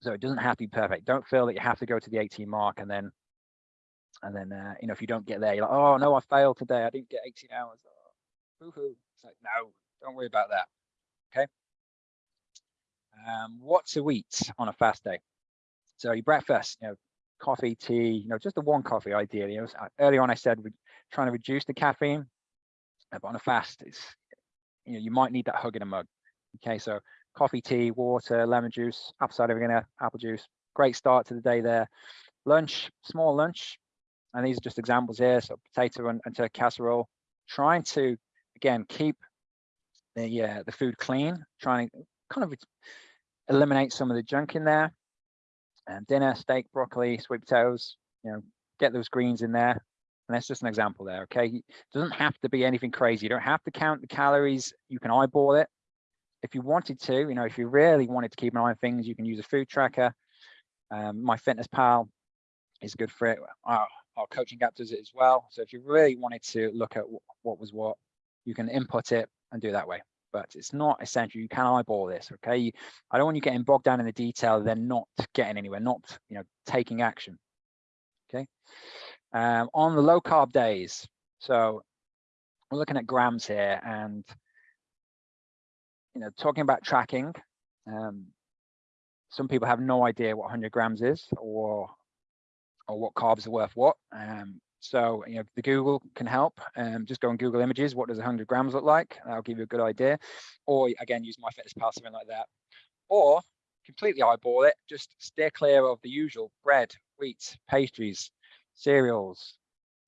A: So it doesn't have to be perfect. Don't feel that you have to go to the 18 mark and then, and then, uh, you know, if you don't get there, you're like, oh no, I failed today. I didn't get 18 hours. Oh, hoo It's like, no, don't worry about that. Okay. Um, what to eat on a fast day? So your breakfast, you know, coffee, tea, you know, just the one coffee ideally. Was, uh, early on, I said we're trying to reduce the caffeine, but on a fast, it's you know, you might need that hug in a mug. Okay, so coffee, tea, water, lemon juice, apple cider vinegar, apple juice. Great start to the day there. Lunch, small lunch. And these are just examples here. So potato and, and turkey casserole. Trying to, again, keep the, uh, the food clean. Trying to kind of eliminate some of the junk in there. And dinner, steak, broccoli, sweet potatoes, you know, get those greens in there. And that's just an example there, okay? It doesn't have to be anything crazy. You don't have to count the calories. You can eyeball it. If you wanted to, you know, if you really wanted to keep an eye on things, you can use a food tracker. Um, MyFitnessPal is good for it. Our, our coaching app does it as well. So if you really wanted to look at what was what, you can input it and do that way. But it's not essential. You can eyeball this, okay? I don't want you getting bogged down in the detail, then not getting anywhere, not, you know, taking action, okay? um, on the low carb days. So we're looking at grams here and, you know, talking about tracking. Um, some people have no idea what 100 grams is or or what carbs are worth what. Um, so, you know, the Google can help. Um, just go on Google Images. What does 100 grams look like? That'll give you a good idea. Or again, use MyFitnessPal, something like that. Or completely eyeball it. Just steer clear of the usual bread, wheat, pastries, cereals,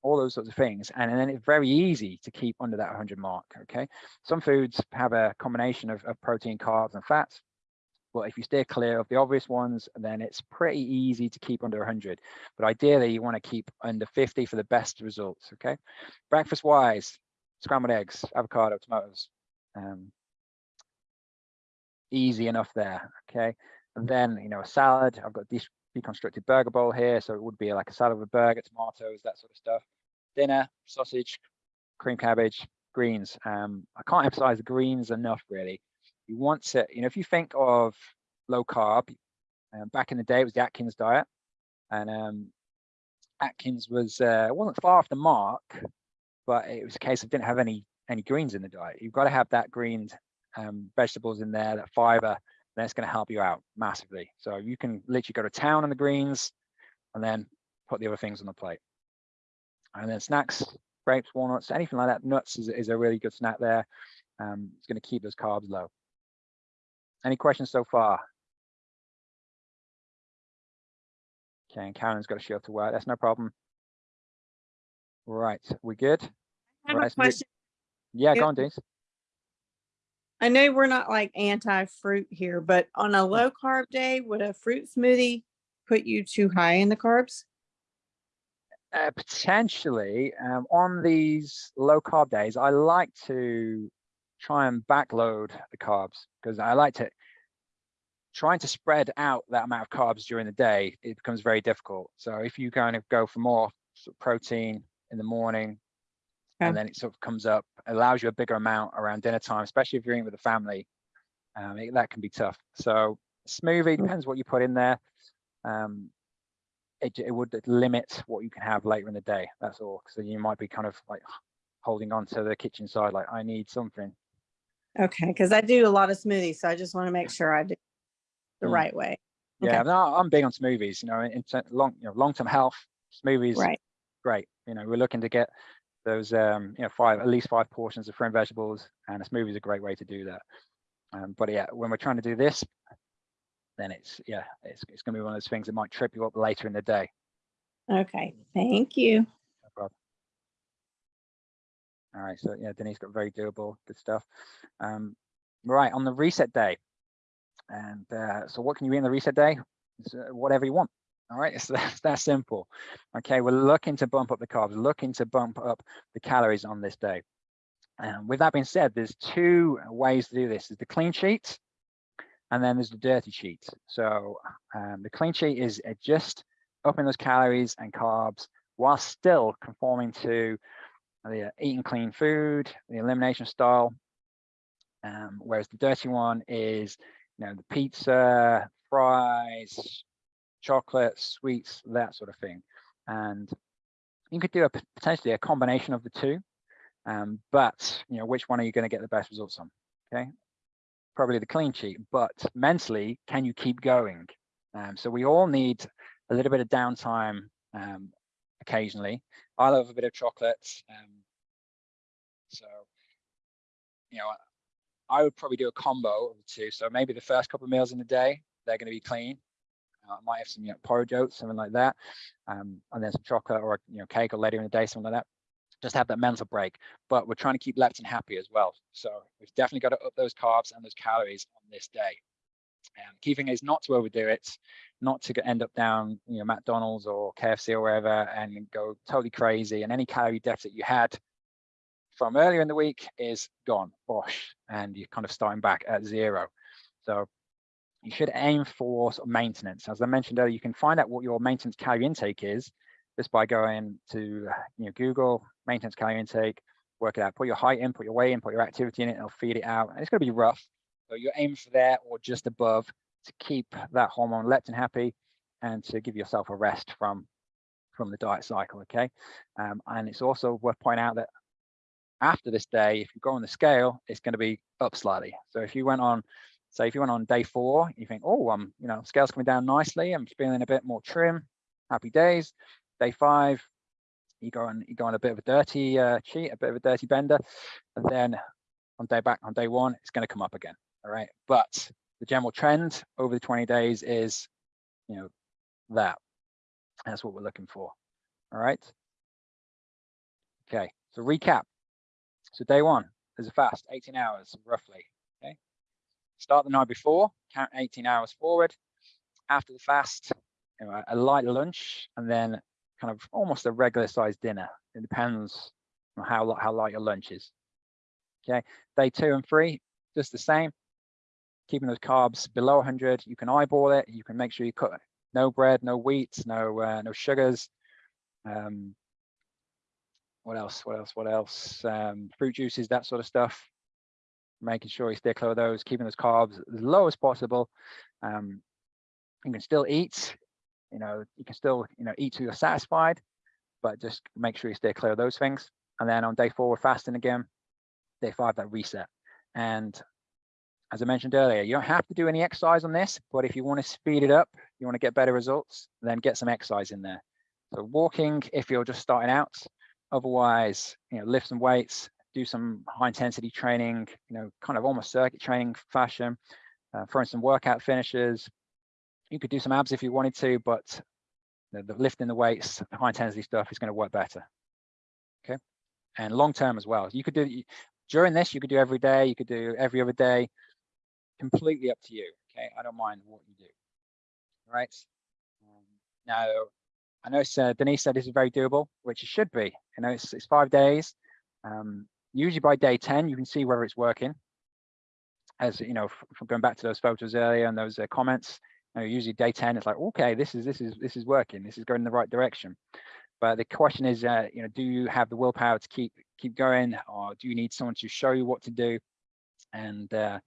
A: all those sorts of things. And, then it's very easy to keep under that 100 mark, okay? Some foods have a combination of, of protein, carbs, and fats. But if you stay clear of the obvious ones, then it's pretty easy to keep under 100. But ideally, you want to keep under 50 for the best results, okay? Breakfast-wise, scrambled eggs, avocado, tomatoes. Um, easy enough there, okay? And then, you know, a salad. I've got these deconstructed burger bowl here. So it would be like a salad with a burger, tomatoes, that sort of stuff. Dinner, sausage, cream cabbage, greens. Um, I can't emphasize greens enough, really. You want to, you know, if you think of low carb, um, back in the day, it was the Atkins diet. And um, Atkins was uh, wasn't far off the mark, but it was a case of didn't have any any greens in the diet. You've got to have that greens um, vegetables in there, that fiber. That's going to help you out massively. So you can literally go to town on the greens, and then put the other things on the plate. And then snacks, grapes, walnuts, anything like that. Nuts is, is a really good snack there. Um, it's going to keep those carbs low. Any questions so far? Okay, and Karen's got to show up to work. That's no problem. Right, we good?
C: I have
A: Right,
C: a question.
A: Yeah,
C: Yeah.
A: go on, Denise.
C: I know we're not like anti-fruit here, but on a low carb day, would a fruit smoothie put you too high in the carbs?
A: Uh, potentially um, on these low carb days, I like to try and backload the carbs because I like to trying to spread out that amount of carbs during the day. It becomes very difficult. So if you kind of go for more sort of protein in the morning,
C: Okay.
A: and then it sort of comes up, allows you a bigger amount around dinner time, especially if you're eating with the family. Um, it- that can be tough. So smoothie
C: Mm.
A: depends what you put in there. Um, it, it would limit what you can have later in the day. That's all. So you might be kind of like holding on to the kitchen side, like I need something.
C: Okay, because I do a lot of smoothies, so I just want to make sure I do the
A: Mm.
C: right way.
A: Yeah,
C: Okay.
A: no, I'm big on smoothies. You know, in long, you know, long-term health, smoothies,
C: Right.
A: great. You know, we're looking to get those, um, you know, five at least five portions of fruit and vegetables, and a smoothie is a great way to do that. Um, but yeah, when we're trying to do this, then it's yeah, it's it's going to be one of those things that might trip you up later in the day.
C: Okay, thank you.
A: No problem. All right, so yeah, Denise got very doable, good stuff. Um, right on the reset day, and uh, so what can you eat on the reset day? Uh, whatever you want. All right, it's (laughs) that's that simple. Okay, we're looking to bump up the carbs, looking to bump up the calories on this day. And with that being said, there's two ways to do this: is the clean sheet, and then there's the dirty sheet. So um, the clean sheet is just upping those calories and carbs while still conforming to the uh, eating clean food, the elimination style. Um, whereas the dirty one is, you know, the pizza, fries, chocolate, sweets, that sort of thing. And you could do a potentially a combination of the two, um, but you know, which one are you going to get the best results on? Okay, probably the clean sheet, but mentally, can you keep going? Um, so we all need a little bit of downtime um, occasionally. I love a bit of chocolate. Um, so, you know, I would probably do a combo of the two. So maybe the first couple of meals in the day, they're going to be clean. Uh, I might have some, you know, porridge oats, something like that. Um, and then some chocolate or, you know, cake or later in the day, something like that. Just have that mental break. But we're trying to keep leptin happy as well. So we've definitely got to up those carbs and those calories on this day. Um, key thing is not to overdo it, not to end up down, you know, McDonald's or KFC or wherever and go totally crazy. And any calorie deficit you had from earlier in the week is gone, bosh, and you're kind of starting back at zero. So you should aim for maintenance. As I mentioned earlier, you can find out what your maintenance calorie intake is just by going to you know Google maintenance calorie intake, work it out, put your height in, put your weight in, put your activity in it, and it'll feed it out. And it's going to be rough, but you're aiming for there or just above to keep that hormone leptin happy and to give yourself a rest from from the diet cycle. Okay, um, and it's also worth pointing out that after this day, if you go on the scale, it's going to be up slightly. So if you went on, say, if you went on day four, you think, oh, um, you know, scale's coming down nicely. I'm feeling a bit more trim. Happy days. Day five, you go on, you go on a bit of a dirty uh, cheat, a bit of a dirty bender, and then on day back on day one, it's going to come up again. All right, but the general trend over the 20 days is, you know, that. That's what we're looking for. All right. Okay, so recap. So day one, there's a fast, 18 hours roughly. Okay. Start the night before, count 18 hours forward. After the fast, a light lunch, and then kind of almost a regular sized dinner. It depends on how how light your lunch is. Okay. Day two and three, just the same. Keeping those carbs below 100. You can eyeball it. You can make sure you cut no bread, no wheat, no uh, no sugars. Um, what else? What else? What else? Um, fruit juices, that sort of stuff. Making sure you stay clear of those, keeping those carbs as low as possible. Um, you can still eat you know, you can still, you know, eat till you're satisfied, but just make sure you stay clear of those things. And then on day four, we're fasting again. Day five, that reset. And as I mentioned earlier, you don't have to do any exercise on this, but if you want to speed it up, you want to get better results, then get some exercise in there. So walking, if you're just starting out, otherwise, you know, lift some weights, do some high intensity training, you know, kind of almost circuit training fashion, uh, throwing some workout finishes. You could do some abs if you wanted to, but the, the lifting the weights, the high intensity stuff is going to work better. Okay. And long term as well. You could do during this, you could do every day, you could do every other day, completely up to you. Okay. I don't mind what you do. All right. Um, now, I know uh, Denise said this is very doable, which it should be. You know, it's, it's five days. Um, usually by day 10, you can see whether it's working. As you know, from going back to those photos earlier and those uh, comments, you know, usually day 10, it's like, okay, this is this is this is working. This is going in the right direction. But the question is, uh, you know, do you have the willpower to keep keep going, or do you need someone to show you what to do? And uh,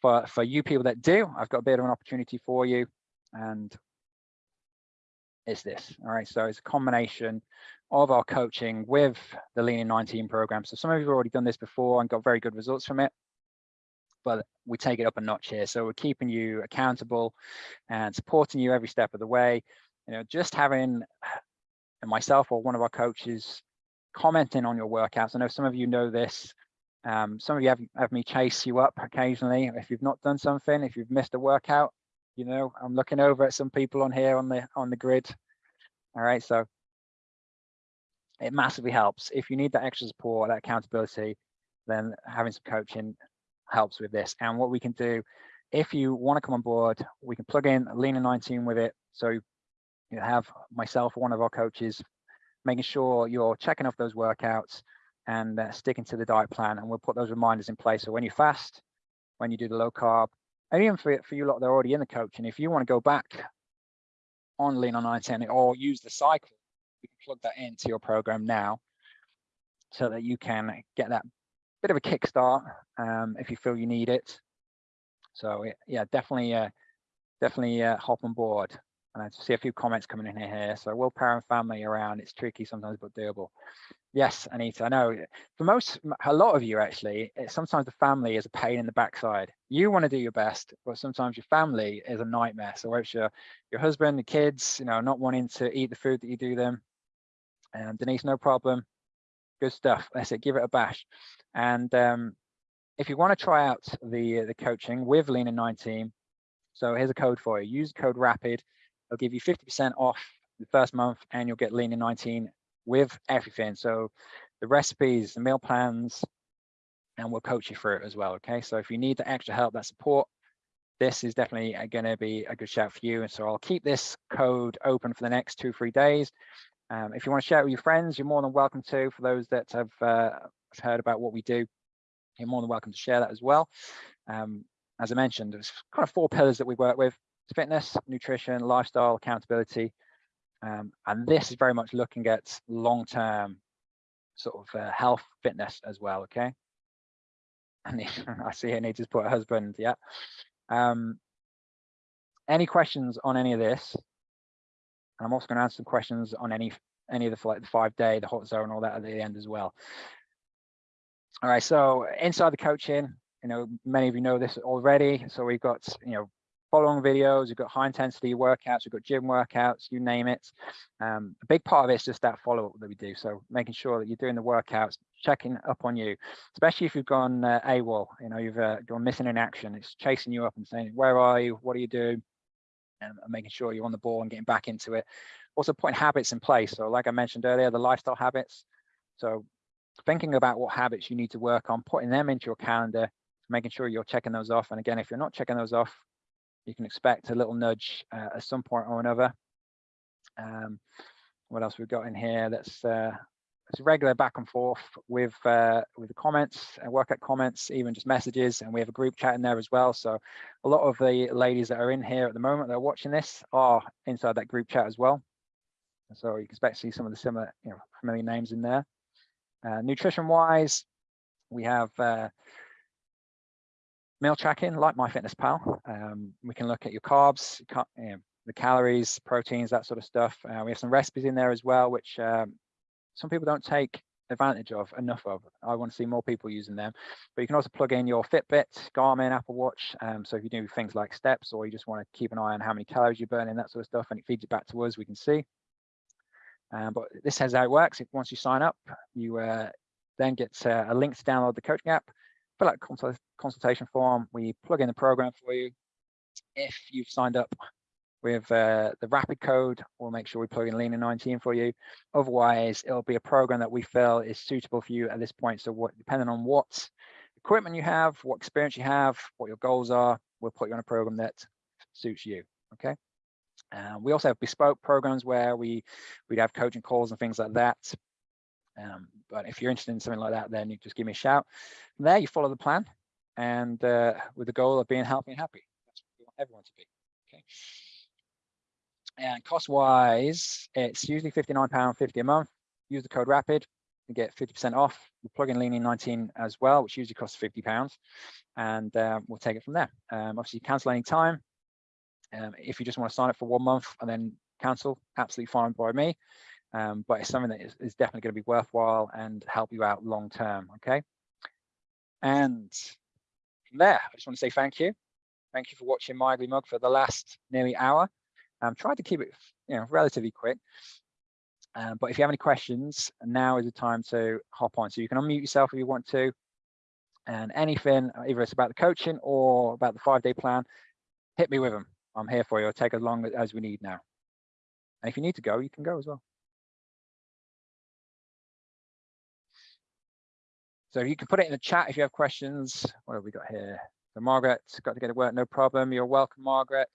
A: for for you people that do, I've got a bit of an opportunity for you, and it's this. All right, so it's a combination of our coaching with the Lean in 19 program. So some of you have already done this before and got very good results from it, but we take it up a notch here. So we're keeping you accountable and supporting you every step of the way. You know, just having myself or one of our coaches commenting on your workouts. I know some of you know this. Um, some of you have, have me chase you up occasionally if you've not done something, if you've missed a workout, you know, I'm looking over at some people on here on the on the grid. All right, so it massively helps. If you need that extra support, that accountability, then having some coaching helps with this. And what we can do, if you want to come on board, we can plug in Lean in 19 with it. So you have myself, one of our coaches, making sure you're checking off those workouts and uh, sticking to the diet plan. And we'll put those reminders in place. So when you fast, when you do the low carb, and even for, for you lot they're already in the coaching, if you want to go back on Lean on 19 or use the cycle, you can plug that into your program now so that you can get that bit of a kickstart um, if you feel you need it. So yeah, definitely, uh, definitely uh, hop on board. And I see a few comments coming in here. So will parent family around, it's tricky sometimes, but doable. Yes, Anita, I know. Eh, for most, a lot of you actually, eh, sometimes the family is a pain in the backside. You want to do your best, but sometimes your family is a nightmare. So it's your, your husband, the kids, you know, not wanting to eat the food that you do them. And Denise, no problem. Good stuff. Let's give it a bash. And um, if you want to try out the the coaching with Lean in 19, so here's a code for you. Use code RAPID They'll give you 50% off the first month and you'll get Lean in 19 with everything. So the recipes, the meal plans, and we'll coach you through it as well. Okay. So if you need the extra help, that support, this is definitely going to be a good shout for you. And so I'll keep this code open for the next two, three days. Um, if you want to share it with your friends, you're more than welcome to. For those that have uh, heard about what we do, you're more than welcome to share that as well. Um, as I mentioned, there's kind of four pillars that we work with fitness, nutrition, lifestyle, accountability. Um, and this is very much looking at long-term sort of uh, health fitness as well, okay? And (laughs) I see need to put a husband, yeah. Um, any questions on any of this? And I'm also going to answer some questions on any any of the like the five day, the hot zone, all that at the end as well. All right, so inside the coaching, you know, many of you know this already. So we've got, you know, following videos, we've got high intensity workouts, we've got gym workouts, you name it. Um, a big part of it is just that follow up that we do. So making sure that you're doing the workouts, checking up on you, especially if you've gone uh, AWOL, you know, you've uh, gone missing in action. It's chasing you up and saying, where are you? What are you doing? And making sure you're on the ball and getting back into it. Also putting habits in place. So like I mentioned earlier, the lifestyle habits. So thinking about what habits you need to work on, putting them into your calendar, making sure you're checking those off. And again, if you're not checking those off, you can expect a little nudge uh, at some point or another. Um, what else we've got in here? That's uh, it's regular back and forth with uh, with the comments and uh, work at comments, even just messages, and we have a group chat in there as well. So a lot of the ladies that are in here at the moment that are watching this are inside that group chat as well. So you can expect to see some of the similar, you know, familiar names in there. Uh, nutrition wise, we have uh, meal tracking like MyFitnessPal. Um, we can look at your carbs, you know, the calories, proteins, that sort of stuff. Uh, we have some recipes in there as well, which um, some people don't take advantage of enough of. I want to see more people using them. But you can also plug in your Fitbit, Garmin, Apple Watch. Um, so if you do things like steps or you just want to keep an eye on how many calories you're burning, that sort of stuff, and it feeds it back to us, we can see. Um, but this is how it works. If once you sign up, you uh, then get uh, a link to download the coaching app, fill out consultation form. We plug in the program for you. If you've signed up with uh, the rapid code, we'll make sure we plug in Lean 19 for you. Otherwise, it'll be a program that we feel is suitable for you at this point. So what, depending on what equipment you have, what experience you have, what your goals are, we'll put you on a program that suits you. Okay. Uh, we also have bespoke programs where we we'd have coaching calls and things like that. Um, but if you're interested in something like that, then you just give me a shout. From there, you follow the plan, and uh, with the goal of being healthy and happy. That's what we want everyone to be. Okay. And cost-wise, it's usually £59.50 a month. Use the code RAPID and get 50% off. We plug in Lean in 19 as well, which usually costs £50, and um, we'll take it from there. Um, obviously, cancel any time. Um, if you just want to sign up for one month and then cancel, absolutely fine by me. Um, but it's something that is, is definitely going to be worthwhile and help you out long term. Okay. And from there, I just want to say thank you. Thank you for watching my ugly mug for the last nearly hour. Um, tried to keep it, you know, relatively quick. Um, but if you have any questions, now is the time to hop on. So you can unmute yourself if you want to. And anything, either it's about the coaching or about the five-day plan, hit me with them. I'm here for you. I'll take as long as we need now. And if you need to go, you can go as well. So you can put it in the chat if you have questions. What have we got here? So Margaret, got to get to work, no problem. You're welcome, Margaret.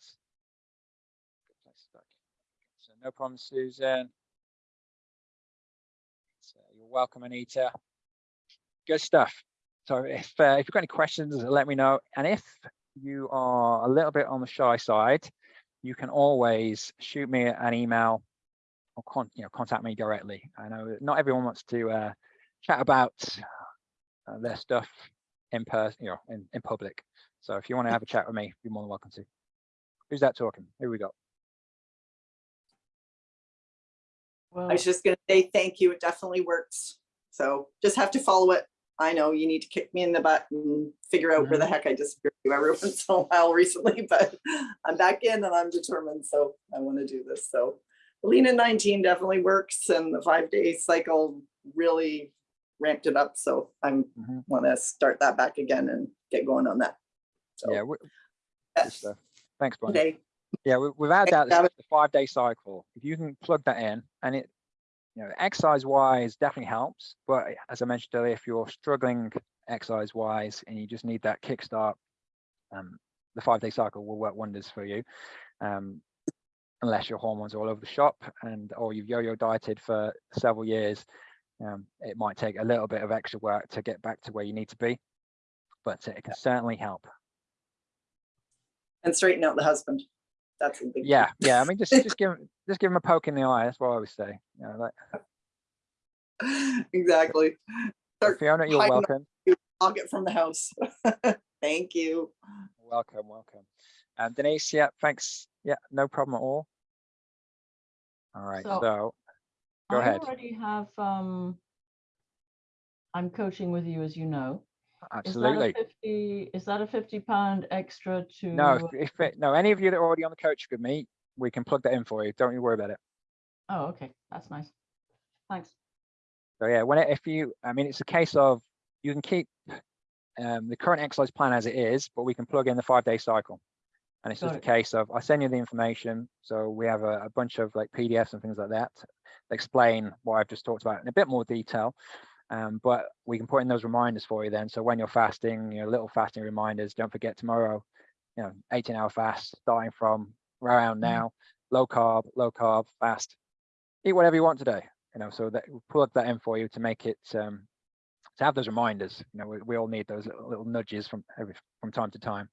A: So no problem, Susan. So you're welcome, Anita. Good stuff. So if uh, if you've got any questions, let me know. And if you are a little bit on the shy side, you can always shoot me an email or con you know contact me directly. I know not everyone wants to uh, chat about uh, their stuff in person, you know, in, in public. So if you want to have a chat with me, you're more than welcome to. Who's that talking? Who we got?
D: I was just gonna say thank you. It definitely works. So just have to follow it. I know you need to kick me in the butt and figure out where the heck I disappeared to every once in a while recently, but I'm back in and I'm determined. So I want to do this. So Lean in 19 definitely works and the five day cycle really ramped it up. So I'm
A: Mhm.
D: want to start that back again and get going on that. So
A: Yeah,
D: yes,
A: stuff. Thanks, Bonnie.
D: today.
A: Yeah, we- without doubt,
D: Gavin.
A: the five day cycle, if you can plug that in and it, you know, exercise wise definitely helps. But as I mentioned earlier, if you're struggling exercise wise and you just need that kickstart, um, the five day cycle will work wonders for you. Um, unless your hormones are all over the shop and or you've yo-yo dieted for several years, um, it might take a little bit of extra work to get back to where you need to be, but it can certainly help.
D: And straighten out the husband. That's a big. key.
A: Yeah, yeah. I mean, just just give (laughs) 'em- just give him a poke in the eye. That's what I always say. You know, like
D: Exactly. Start
A: Fiona, you're
D: hiding
A: welcome.
D: I'll get from the house. (laughs) Thank you.
A: Welcome, welcome. Um, Denise, yeah, thanks. Yeah, no problem at all. All right,
E: So,
A: so go
E: I
A: ahead.
E: already have, um, I'm coaching with you, as you know. Is that a
A: Absolutely.
E: fifty, is that a fifty pound extra to?
A: No, if, if it, no, any of you that are already on the coach with me, we can plug that in for you. Don't you worry about it.
E: Oh, okay, that's nice. Thanks.
A: So yeah, when it, if you, I mean, it's a case of you can keep um, the current exercise plan as it is, but we can plug in the five day cycle. And it's just
E: Got
A: a
E: it.
A: case of I send you the information. So we have a, a bunch of like PDFs and things like that that explain what I've just talked about in a bit more detail. Um, but we can put in those reminders for you then. So when you're fasting, you know, little fasting reminders, don't forget tomorrow, you know, 18 hour fast starting from around now, low carb, low carb, fast. Eat whatever you want today, you know, so that we'll plug that in for you to make it um, to have those reminders. You know, we, we all need those little, little nudges from every from time to time.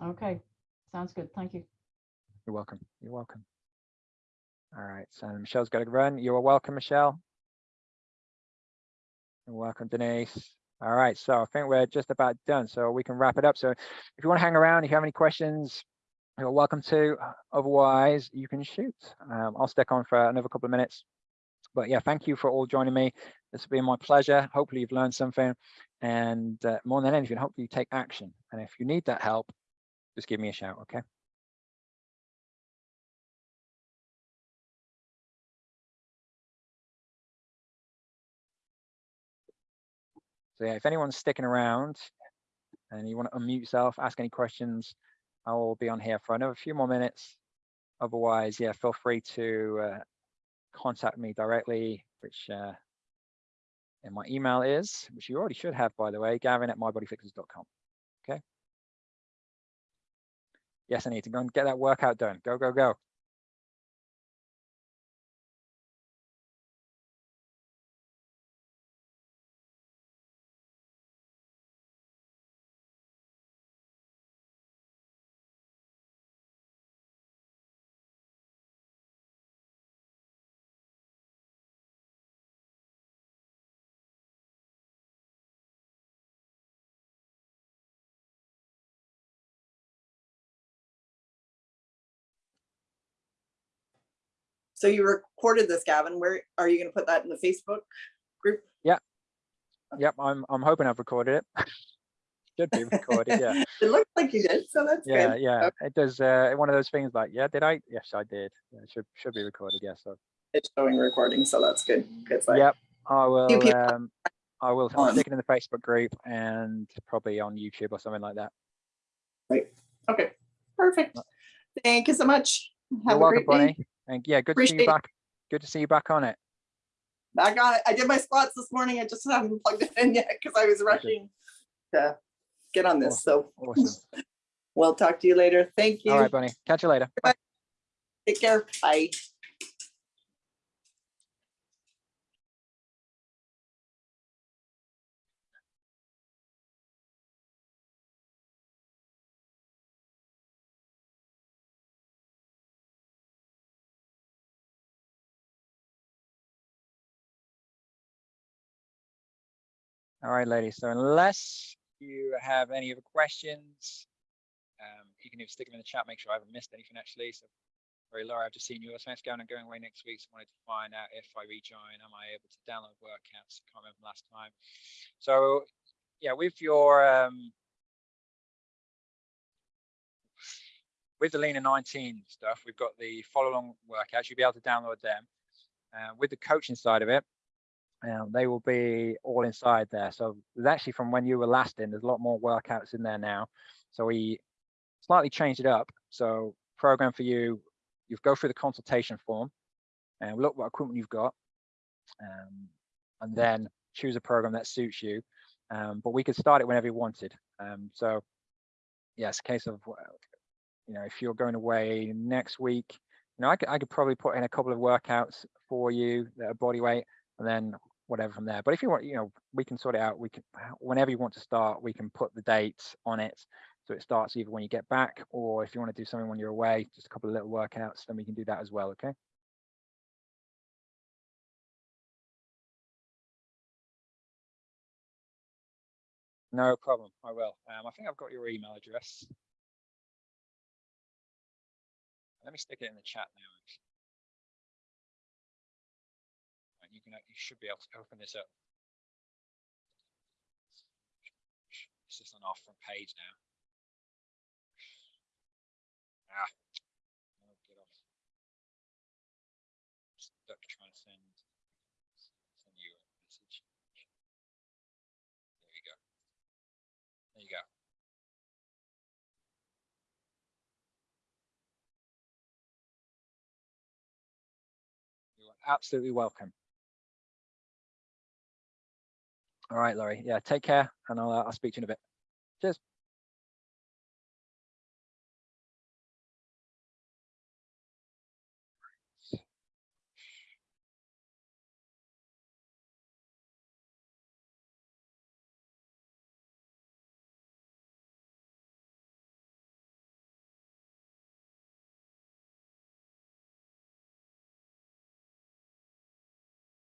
E: Okay, sounds good. Thank you.
A: You're welcome. You're welcome. All right, so Michelle's got to run. You are welcome, Michelle. You're welcome, Denise. All right, so I think we're just about done, so we can wrap it up. So if you want to hang around, if you have any questions, you're welcome to. Otherwise, you can shoot. Um, I'll stick on for another couple of minutes. But yeah, thank you for all joining me. It's been my pleasure. Hopefully you've learned something. And uh, more than anything, hopefully you take action. And if you need that help, just give me a shout, okay? So yeah, if anyone's sticking around and you want to unmute yourself, ask any questions, I will be on here for another few more minutes. Otherwise, yeah, feel free to uh, contact me directly, which uh, and my email is, which you already should have, by the way, gavin at mybodyfixers.com. Okay. Yes, I need to go and get that workout done. Go, go, go.
D: So you recorded this, Gavin. Where are you going to put that in the Facebook group? Yeah.
A: Yep, I'm I'm hoping I've recorded it. (laughs) Should be recorded, yeah. (laughs)
D: It looks like you did, so that's
A: Yeah,
D: good.
A: yeah. It does uh one of those things like, yeah, did I? Yes, I did. Yeah, it should should be recorded, yes. so
D: It's showing recording, so that's good. Good. sign.
A: Yep, I will um I will I'll stick it in the Facebook group and probably on YouTube or something like that. Great.
D: Okay. Perfect. Thank you so much.
A: You're
D: Have a
A: welcome,
D: great day.
A: Bonnie. And yeah, good to see you back. Good to see you back on it.
D: Back on it. I did my squats this morning. I just haven't plugged it in yet because I was rushing to get on this. So
A: Awesome. (laughs)
D: we'll talk to you later. Thank you.
A: All right, Bunny. Catch you later. Bye.
D: Take care. Bye.
A: All right, ladies. So unless you have any other questions, um, you can even stick them in the chat, make sure I haven't missed anything actually. So sorry, Laura, I've just seen yours. Thanks, going. I'm going away next week. So I wanted to find out if I rejoin, am I able to download workouts? Can't remember last time. So yeah, with your um with the Lean in 19 stuff, we've got the follow along workouts. You'll be able to download them. Uh, with the coaching side of it, um, they will be all inside there. So actually from when you were last in, there's a lot more workouts in there now. So we slightly changed it up. So program for you, you go through the consultation form and look what equipment you've got, um, and then choose a program that suits you. Um, but we could start it whenever you wanted. Um, so yeah, a case of, you know, if you're going away next week, you know, I could, I could probably put in a couple of workouts for you that are body weight and then whatever from there. But if you want, you know, we can sort it out. We can, whenever you want to start, we can put the dates on it. So it starts either when you get back or if you want to do something when you're away, just a couple of little workouts, then we can do that as well. Okay. No problem. I will. Um, I think I've got your email address. Let me stick it in the chat now. Actually. Right, You should be able to open this up. This is on our front page now. Ah. Oh, get off. Stuck trying to send, send you a message. There you go. There you go. You are absolutely welcome. All right, Laurie. Yeah, take care, and I'll, uh, I'll speak to you in a bit. Cheers.